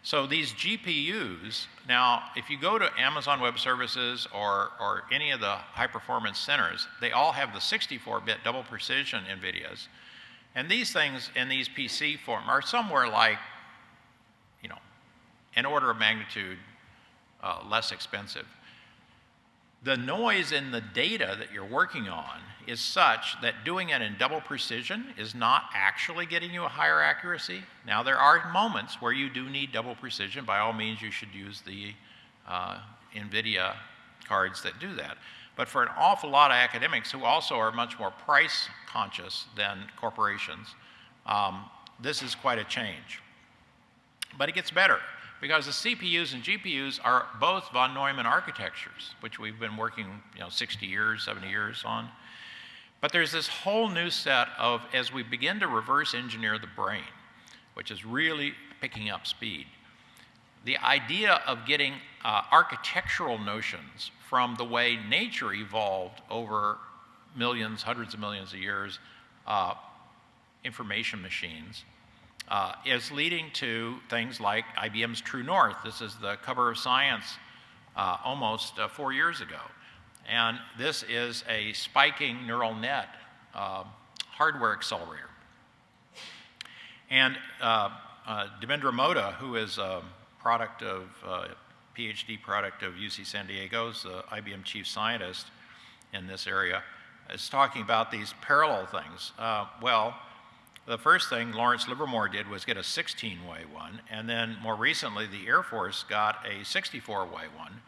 Speaker 2: So these GPUs, now if you go to Amazon Web Services or, or any of the high performance centers, they all have the 64-bit double precision NVIDIAs. And these things in these PC form are somewhere like, an order of magnitude uh, less expensive the noise in the data that you're working on is such that doing it in double precision is not actually getting you a higher accuracy. Now, there are moments where you do need double precision. By all means, you should use the uh, NVIDIA cards that do that. But for an awful lot of academics who also are much more price conscious than corporations, um, this is quite a change. But it gets better because the CPUs and GPUs are both von Neumann architectures, which we've been working you know, 60 years, 70 years on. But there's this whole new set of, as we begin to reverse engineer the brain, which is really picking up speed, the idea of getting uh, architectural notions from the way nature evolved over millions, hundreds of millions of years, uh, information machines, uh, is leading to things like IBM's True North. This is the cover of Science uh, almost uh, four years ago. And this is a spiking neural net uh, hardware accelerator. And uh, uh, Dharmendra Modha, who is a product of, PhD product of UC San Diego's IBM chief scientist in this area, is talking about these parallel things. well, the first thing Lawrence Livermore did was get a 16 way one, and then more recently, the Air Force got a 64 way one.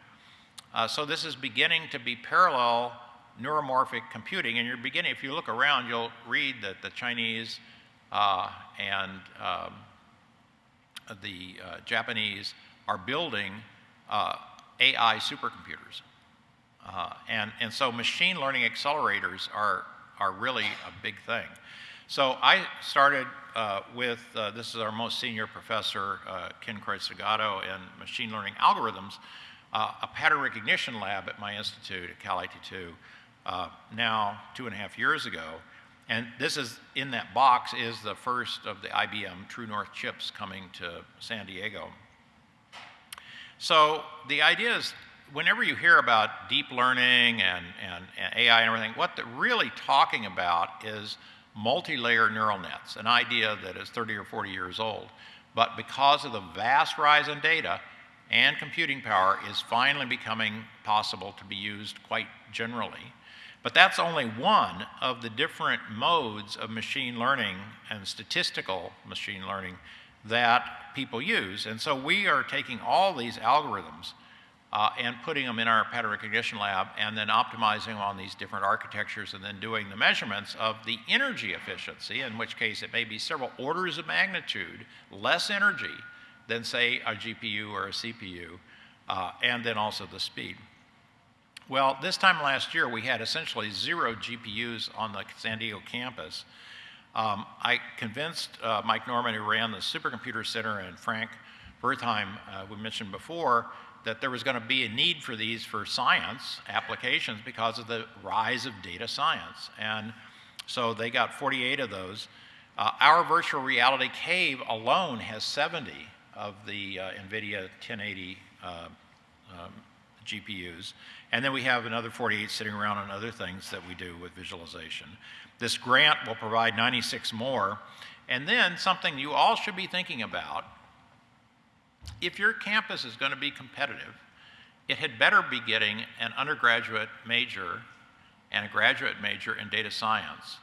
Speaker 2: Uh, so this is beginning to be parallel neuromorphic computing, and you're beginning, if you look around, you'll read that the Chinese uh, and um, the uh, Japanese are building uh, AI supercomputers. Uh, and, and so machine learning accelerators are, are really a big thing. So I started uh, with, uh, this is our most senior professor, uh, Ken Kreutz-Delgado, in machine learning algorithms, uh, a pattern recognition lab at my institute at Calit2, uh, now two and a half years ago. And this is, in that box, is the first of the IBM True North chips coming to San Diego. So the idea is whenever you hear about deep learning and, and, and AI and everything, what they're really talking about is multi-layer neural nets, an idea that is 30 or 40 years old. But because of the vast rise in data and computing power is finally becoming possible to be used quite generally. But that's only one of the different modes of machine learning and statistical machine learning that people use. And so we are taking all these algorithms uh, and putting them in our pattern recognition lab and then optimizing them on these different architectures and then doing the measurements of the energy efficiency, in which case it may be several orders of magnitude less energy than, say, a GPU or a CPU, uh, and then also the speed. Well, this time last year, we had essentially zero GPUs on the San Diego campus. Um, I convinced uh, Mike Norman, who ran the Supercomputer Center, and Frank Würthwein, uh, we mentioned before, that there was going to be a need for these for science applications because of the rise of data science. And so they got 48 of those. Uh, our virtual reality cave alone has 70 of the uh, NVIDIA 1080 uh, um, GPUs. And then we have another 48 sitting around on other things that we do with visualization. This grant will provide 96 more. And then something you all should be thinking about if your campus is going to be competitive, it had better be getting an undergraduate major and a graduate major in data science.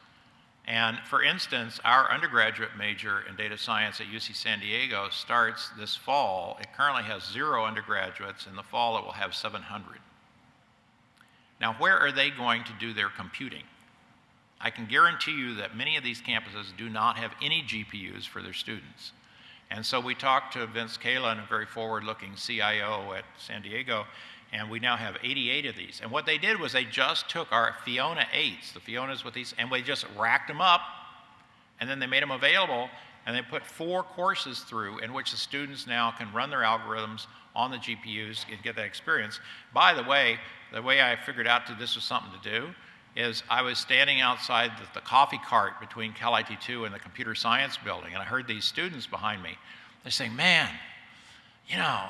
Speaker 2: And for instance, our undergraduate major in data science at UC San Diego starts this fall. It currently has zero undergraduates. In the fall, it will have 700. Now, where are they going to do their computing? I can guarantee you that many of these campuses do not have any GPUs for their students. And so we talked to Vince Kellen, a very forward-looking CIO at San Diego, and we now have 88 of these. And what they did was they just took our Fiona 8s, the Fionas with these, and we just racked them up, and then they made them available, and they put four courses through in which the students now can run their algorithms on the GPUs and get that experience. By the way, the way I figured out that this was something to do is I was standing outside the, the coffee cart between Calit2 and the computer science building, and I heard these students behind me. They're saying, man, you know,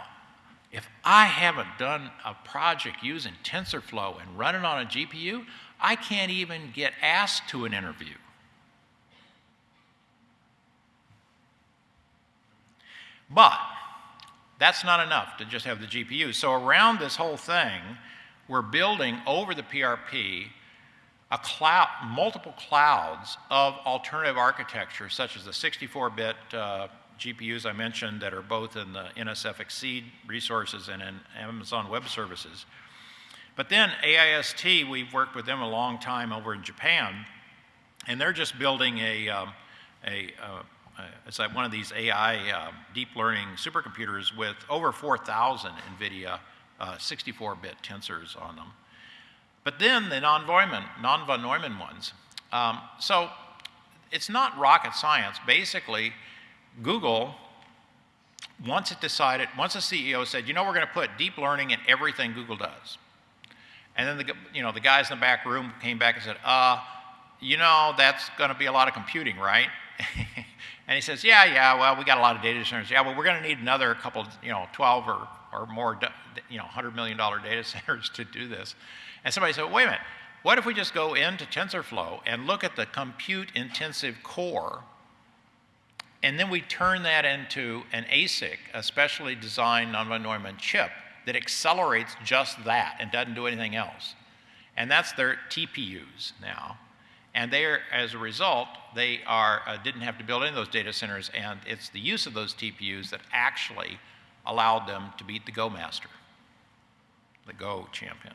Speaker 2: if I haven't done a project using TensorFlow and running on a GPU, I can't even get asked to an interview. But that's not enough to just have the GPU. So around this whole thing, we're building over the PRP a cloud, multiple clouds of alternative architecture, such as the 64-bit uh, GPUs I mentioned that are both in the NSF XSEDE resources and in Amazon Web Services. But then AIST, we've worked with them a long time over in Japan, and they're just building a, um, a uh, it's like one of these AI uh, deep learning supercomputers with over 4,000 NVIDIA 64-bit uh, tensors on them. But then the non-von Neumann ones. Um, so it's not rocket science. Basically, Google, once it decided, once the CEO said, you know, we're going to put deep learning in everything Google does. And then the, you know, the guys in the back room came back and said, uh, you know, that's going to be a lot of computing, right? and he says, yeah, yeah, well, we got a lot of data centers. Yeah, well, we're going to need another couple, you know, 12 or, or more, you know, $100 million data centers to do this. And somebody said, wait a minute, what if we just go into TensorFlow and look at the compute intensive core and then we turn that into an ASIC, a specially designed non-von Neumann chip that accelerates just that and doesn't do anything else. And that's their TPUs now. And they are, as a result, they are, uh, didn't have to build any of those data centers, and it's the use of those TPUs that actually allowed them to beat the Go master, the Go champion.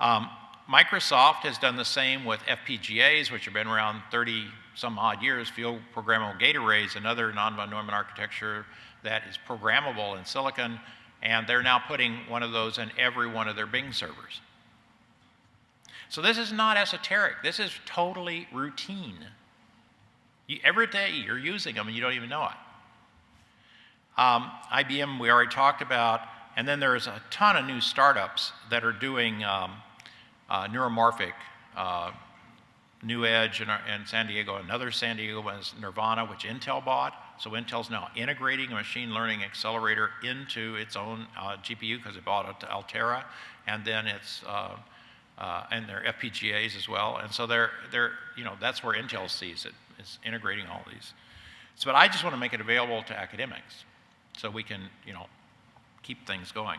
Speaker 2: Um, Microsoft has done the same with FPGAs, which have been around 30 some odd years. Field Programmable Gate Arrays, another non-von Neumann architecture that is programmable in silicon, and they're now putting one of those in every one of their Bing servers. So this is not esoteric. This is totally routine. You, every day you're using them and you don't even know it. Um, IBM, we already talked about. And then there's a ton of new startups that are doing um, neuromorphic. Uh, KnuEdge in, in, San Diego, another San Diego one is Nervana, which Intel bought. So Intel's now integrating a machine learning accelerator into its own uh, GPU because it bought Alt- Altera, and then it's uh, uh, and their FPGAs as well. And so they're they're you know that's where Intel sees it is integrating all these. So, but I just want to make it available to academics, so we can you know keep things going.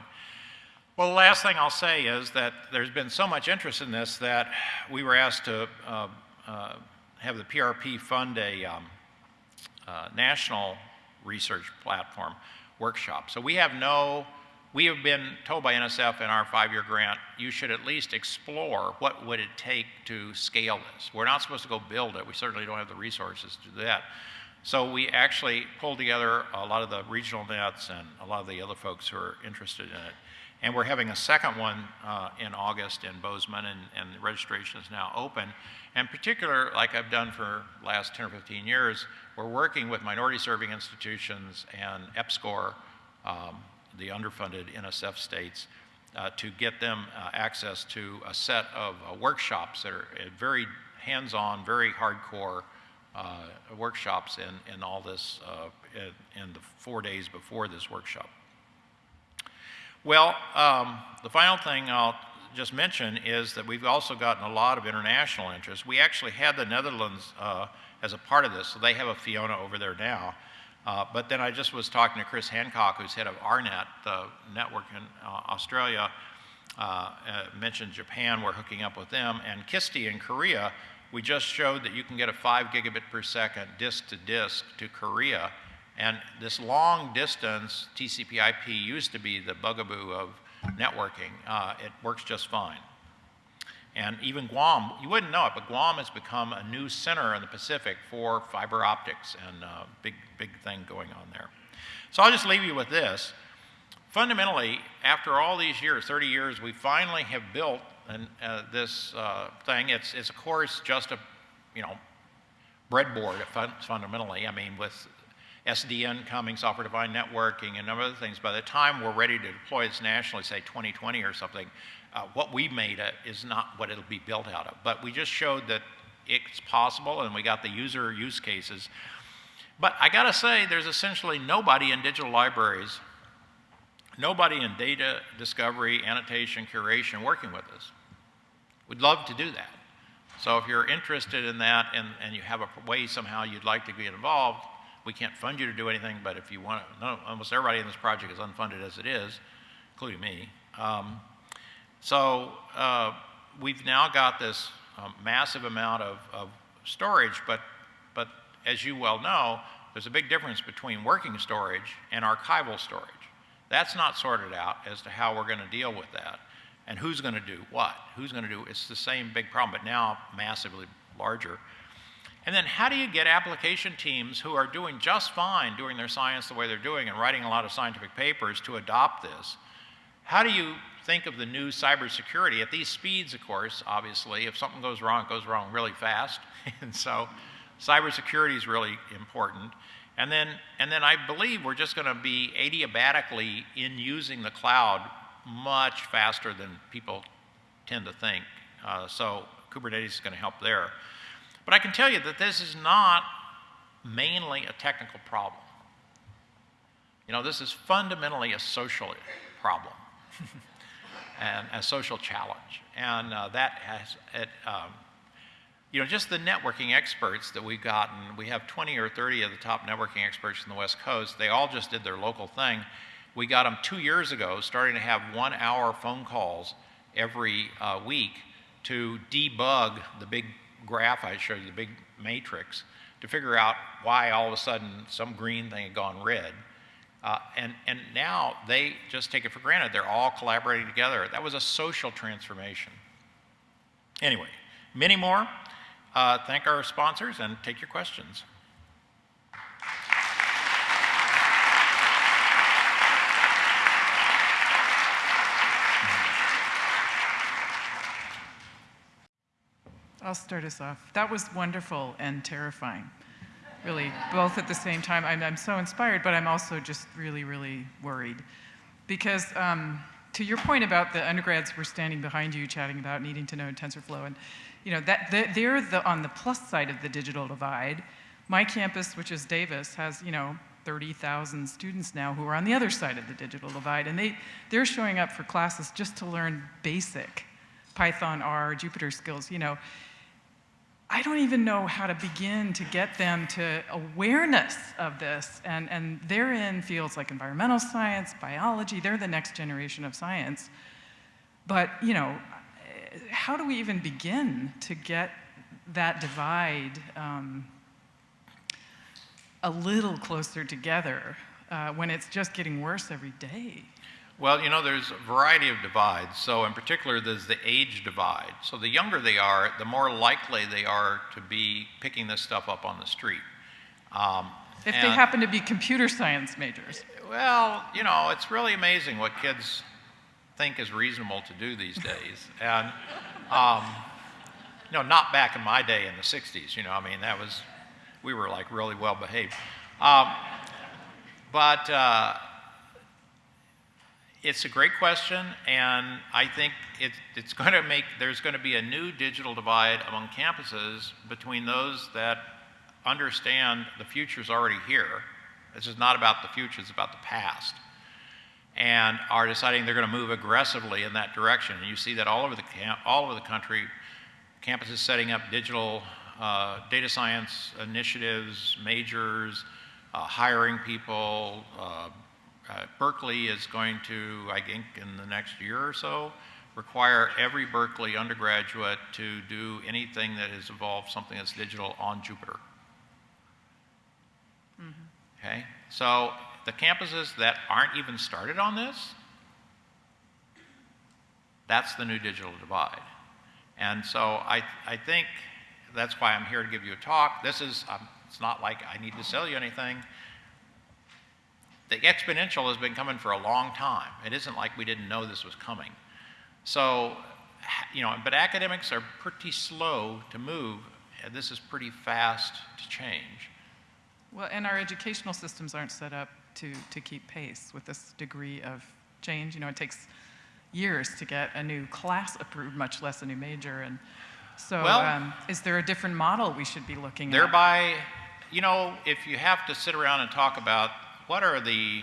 Speaker 2: Well, the last thing I'll say is that there's been so much interest in this that we were asked to uh, uh, have the PRP fund a um, uh, national research platform workshop. So we have no, we have been told by NSF in our five-year grant, you should at least explore what would it take to scale this. We're not supposed to go build it. We certainly don't have the resources to do that. So we actually pulled together a lot of the regional nets and a lot of the other folks who are interested in it. And we're having a second one uh, in August in Bozeman, and, and the registration is now open. And particular, like I've done for last 10 or 15 years, we're working with minority serving institutions and EPSCoR, um, the underfunded NSF states, uh, to get them uh, access to a set of uh, workshops that are uh, very hands-on, very hardcore uh, workshops in, in all this, in, in the four days before this workshop. Well, um, the final thing I'll just mention is that we've also gotten a lot of international interest. We actually had the Netherlands uh, as a part of this, so they have a Fiona over there now. Uh, but then I just was talking to Chris Hancock, who's head of AARNet, the network in uh, Australia, uh, uh, mentioned Japan, we're hooking up with them, and KISTI in Korea, we just showed that you can get a 5 gigabit per second disk to disk to Korea and this long distance TCP IP used to be the bugaboo of networking. Uh, it works just fine. And even Guam, you wouldn't know it, but Guam has become a new center in the Pacific for fiber optics and uh, big, big thing going on there. So I'll just leave you with this. Fundamentally, after all these years, 30 years, we finally have built an, uh, this uh, thing. It's, it's, of course, just a, you know, breadboard fundamentally. I mean, with SDN coming, software-defined networking, and other things. By the time we're ready to deploy this nationally, say 2020 or something, uh, what we made it is not what it'll be built out of. But we just showed that it's possible, and we got the user use cases. But I gotta say, there's essentially nobody in digital libraries, nobody in data discovery, annotation, curation working with us. We'd love to do that. So if you're interested in that and, and you have a way somehow you'd like to get involved, we can't fund you to do anything, but if you want to, no, almost everybody in this project is unfunded as it is, including me. Um, so uh, we've now got this um, massive amount of, of storage, but, but as you well know, there's a big difference between working storage and archival storage. That's not sorted out as to how we're going to deal with that and who's going to do what. Who's going to do, it's the same big problem, but now massively larger. And then how do you get application teams who are doing just fine doing their science the way they're doing and writing a lot of scientific papers to adopt this? How do you think of the new cybersecurity at these speeds, of course, obviously, if something goes wrong, it goes wrong really fast. and so cybersecurity is really important. And then, and then I believe we're just going to be adiabatically in using the cloud much faster than people tend to think. Uh, so Kubernetes is going to help there. But I can tell you that this is not mainly a technical problem. You know, this is fundamentally a social problem and a social challenge. And uh, that has, it, um, you know, just the networking experts that we've gotten, we have 20 or 30 of the top networking experts in the West Coast. They all just did their local thing. We got them two years ago, starting to have one hour phone calls every uh, week to debug the big graph I showed you, the big matrix, to figure out why all of a sudden some green thing had gone red. Uh, and, and now they just take it for granted. They're all collaborating together. That was a social transformation. Anyway, many more. Uh, thank our sponsors and take your questions.
Speaker 3: I'll start us off. That was wonderful and terrifying, really, both at the same time. I'm, I'm so inspired, but I'm also just really, really worried. Because um, to your point about the undergrads were standing behind you chatting about needing to know TensorFlow, and you know, that, they're the, on the plus side of the digital divide, My campus, which is Davis, has, you know, 30,000 students now who are on the other side of the digital divide, and they, they're showing up for classes just to learn basic Python, R, Jupyter skills, you know. I don't even know how to begin to get them to awareness of this. And, and they're in fields like environmental science, biology, they're the next generation of science. But, you know, how do we even begin to get that divide um, a little closer together uh, when it's just getting worse every day?
Speaker 2: Well, you know, there's a variety of divides. So, in particular, there's the age divide. So, the younger they are, the more likely they are to be picking this stuff up on the street. Um,
Speaker 3: if they happen to be computer science majors.
Speaker 2: Well, you know, it's really amazing what kids think is reasonable to do these days. And, um, you know, not back in my day in the 60s, you know, I mean, that was, we were like really well behaved. Um, but, uh, it's a great question, and I think it, it's going to make, there's going to be a new digital divide among campuses between those that understand the future is already here. This is not about the future, it's about the past. And are deciding they're going to move aggressively in that direction. And you see that all over the, camp, all over the country, campuses setting up digital uh, data science initiatives, majors, uh, hiring people, uh, uh, Berkeley is going to, I think, in the next year or so, require every Berkeley undergraduate to do anything that has involved something that's digital on Jupyter. Mm -hmm. Okay? So the campuses that aren't even started on this, that's the new digital divide. And so I, I think that's why I'm here to give you a talk. This is, um, it's not like I need to sell you anything the exponential has been coming for a long time. It isn't like we didn't know this was coming. So, you know, but academics are pretty slow to move. And this is pretty fast to change.
Speaker 3: Well, and our educational systems aren't set up to, to keep pace with this degree of change. You know, it takes years to get a new class approved, much less a new major. And so, well, um, is there a different model we should be looking
Speaker 2: thereby,
Speaker 3: at?
Speaker 2: Thereby, you know, if you have to sit around and talk about what are the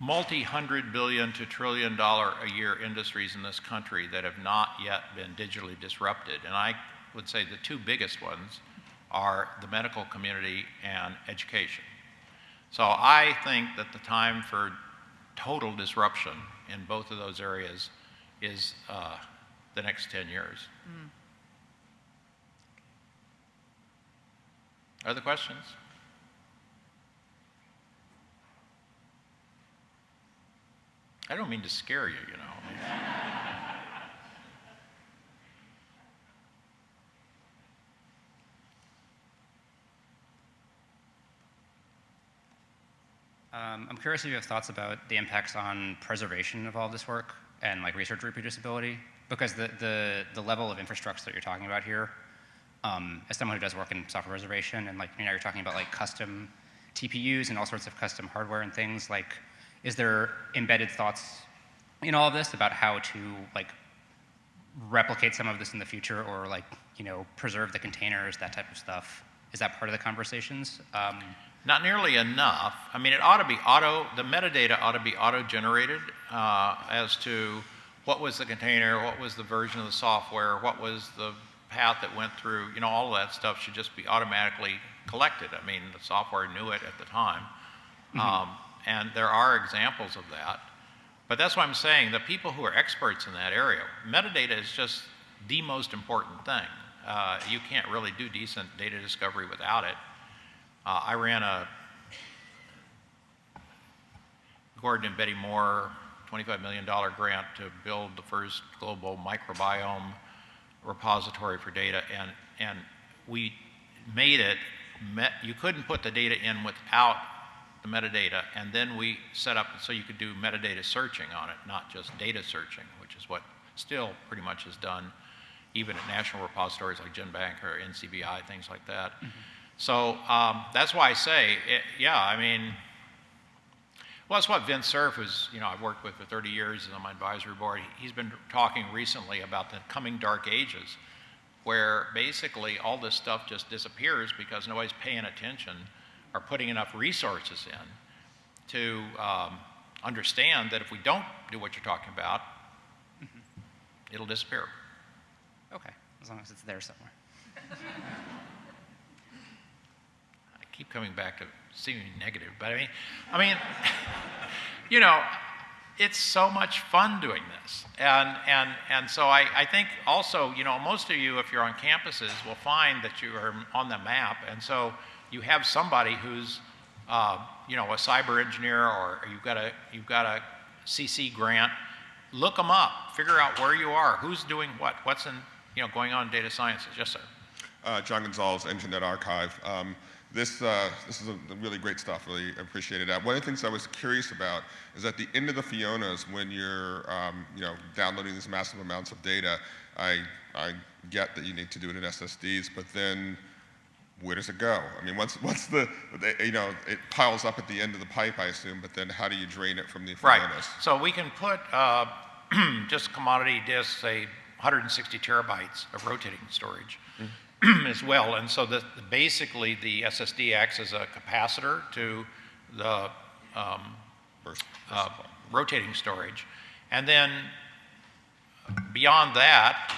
Speaker 2: multi-hundred billion to trillion dollar a year industries in this country that have not yet been digitally disrupted? And I would say the two biggest ones are the medical community and education. So I think that the time for total disruption in both of those areas is uh, the next 10 years. Mm. Other questions? I don't mean to scare you, you know.
Speaker 4: Um, I'm curious if you have thoughts about the impacts on preservation of all this work and like research reproducibility, because the, the, the level of infrastructure that you're talking about here, um, as someone who does work in software preservation, and like you know, you're talking about like custom TPUs and all sorts of custom hardware and things, like is there embedded thoughts in all of this about how to like replicate some of this in the future or like you know preserve the containers that type of stuff? Is that part of the conversations? Um,
Speaker 2: not nearly enough. I mean it ought to be auto the metadata ought to be auto generated uh, as to what was the container what was the version of the software what was the path that went through you know all of that stuff should just be automatically collected. I mean the software knew it at the time. Mm -hmm. um, and there are examples of that but that's what I'm saying. The people who are experts in that area, metadata is just the most important thing. Uh, you can't really do decent data discovery without it. Uh, I ran a Gordon and Betty Moore $25 million grant to build the first global microbiome repository for data, and, and we made it, met, you couldn't put the data in without the metadata, and then we set up so you could do metadata searching on it, not just data searching, which is what still pretty much is done even at national repositories like GenBank or NCBI, things like that. Mm -hmm. So um, that's why I say, it, yeah, I mean, well, it's what Vince Cerf, who's, you know, I've worked with for 30 years, is on my advisory board. He's been talking recently about the coming dark ages where basically all this stuff just disappears because nobody's paying attention or putting enough resources in to um, understand that if we don't do what you're talking about, it'll disappear.
Speaker 4: Okay, as long as it's there somewhere.
Speaker 2: I keep coming back to seeming negative, but I mean, I mean, you know, it's so much fun doing this, and and and so I, I think also, you know, most of you, if you're on campuses, will find that you are on the map, and so you have somebody who's, uh, you know, a cyber engineer, or you've got a you've got a CC grant. Look them up, figure out where you are, who's doing what, what's in, you know, going on in data sciences. Yes, sir.
Speaker 5: Uh, John Gonzalez, Internet Archive. Um, this, uh, this is a really great stuff, really appreciated that. One of the things I was curious about is at the end of the FIONAs, when you're um, you know, downloading these massive amounts of data, I, I get that you need to do it in SSDs, but then where does it go? I mean, what's, what's the, you know, it piles up at the end of the pipe, I assume, but then how do you drain it from the
Speaker 2: Right.
Speaker 5: FIONAs?
Speaker 2: So we can put uh, just commodity disks, say 160 terabytes of rotating storage as well. And so the, basically the SSD acts as a capacitor to the um,
Speaker 5: First,
Speaker 2: uh, rotating storage. And then beyond that,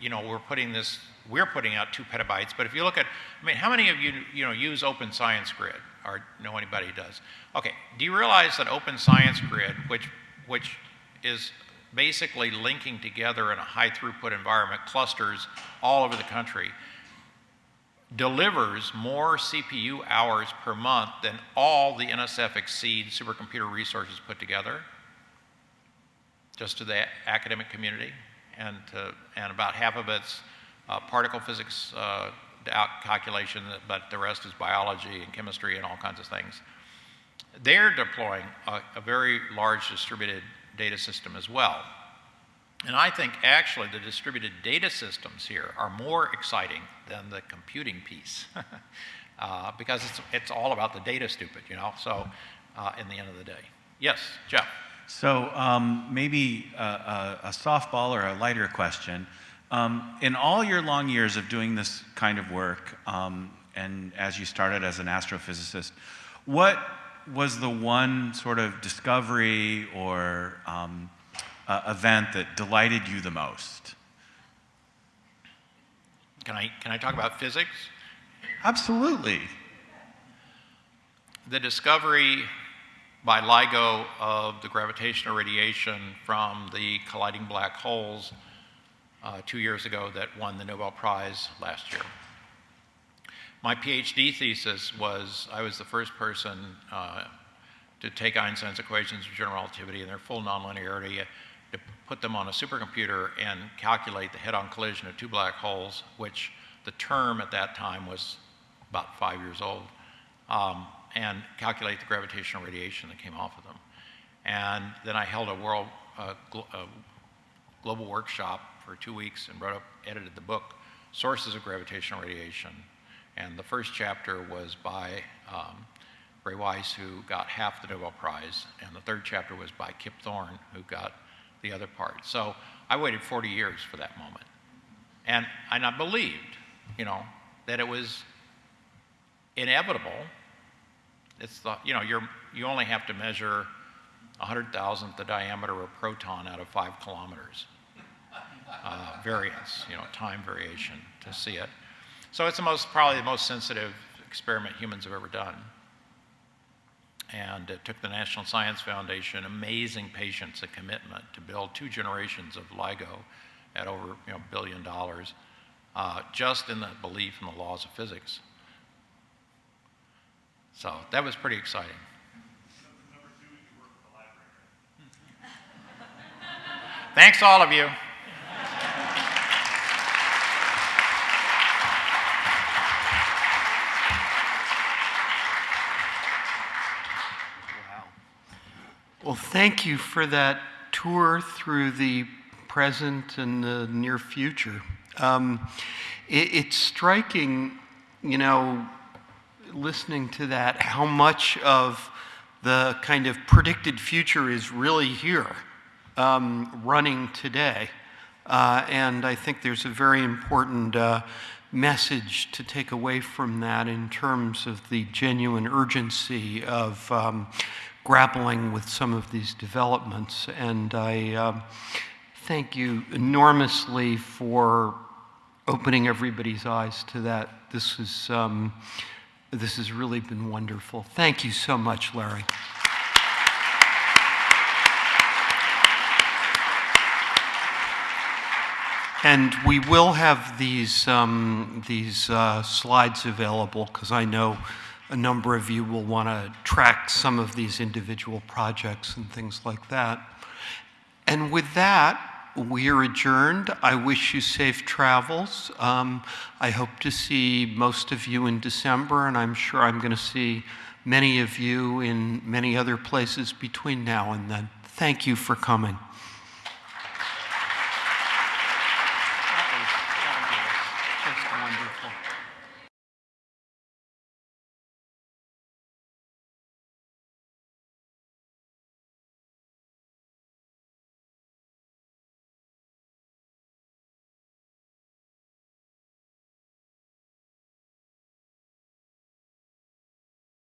Speaker 2: you know, we're putting this, we're putting out two petabytes. But if you look at, I mean, how many of you, you know, use Open Science Grid or know anybody who does? Okay, do you realize that Open Science Grid, which, which is basically linking together in a high throughput environment clusters all over the country, delivers more CPU hours per month than all the NSF XSEDE supercomputer resources put together, just to the academic community, and, to, and about half of it's uh, particle physics uh, out calculation, but the rest is biology and chemistry and all kinds of things. They're deploying a, a very large distributed data system as well. And I think actually the distributed data systems here are more exciting than the computing piece uh, because it's, it's all about the data stupid, you know, so uh, in the end of the day. Yes, Jeff.
Speaker 6: So um, maybe a, a, a softball or a lighter question. Um, in all your long years of doing this kind of work, um, and as you started as an astrophysicist, what was the one sort of discovery or um, uh, event that delighted you the most?
Speaker 2: Can I, can I talk about physics?
Speaker 6: Absolutely.
Speaker 2: The discovery by LIGO of the gravitational radiation from the colliding black holes uh, two years ago that won the Nobel Prize last year. My PhD thesis was I was the first person uh, to take Einstein's equations of general relativity and their full nonlinearity, uh, to put them on a supercomputer and calculate the head-on collision of two black holes, which the term at that time was about five years old, um, and calculate the gravitational radiation that came off of them. And then I held a world uh, glo- uh, global workshop for two weeks and wrote up, edited the book, Sources of Gravitational Radiation. And the first chapter was by um, Rai Weiss, who got half the Nobel Prize, and the third chapter was by Kip Thorne, who got the other part. So I waited 40 years for that moment. And, and I believed, you know, that it was inevitable. It's the, you know, you're, you only have to measure a 100,000th the diameter of a proton out of five kilometers. Uh, variance, you know, time variation to see it. So it's the most, probably the most sensitive experiment humans have ever done. And it took the National Science Foundation amazing patience and commitment to build two generations of LIGO at over you know, a billion dollars, uh, just in the belief in the laws of physics. So that was pretty exciting. Thanks, all of you.
Speaker 1: Well, thank you for that tour through the present and the near future. Um, it, it's striking, you know, listening to that, how much of the kind of predicted future is really here, um, running today. Uh, and I think there's a very important uh, message to take away from that in terms of the genuine urgency of um, grappling with some of these developments. And I um thank you enormously for opening everybody's eyes to that. This is, um, this has really been wonderful. Thank you so much, Larry. And we will have these, um, these uh, slides available because I know a number of you will want to track some of these individual projects and things like that. And with that, we are adjourned. I wish you safe travels. Um, I hope to see most of you in December, and I'm sure I'm going to see many of you in many other places between now and then. Thank you for coming.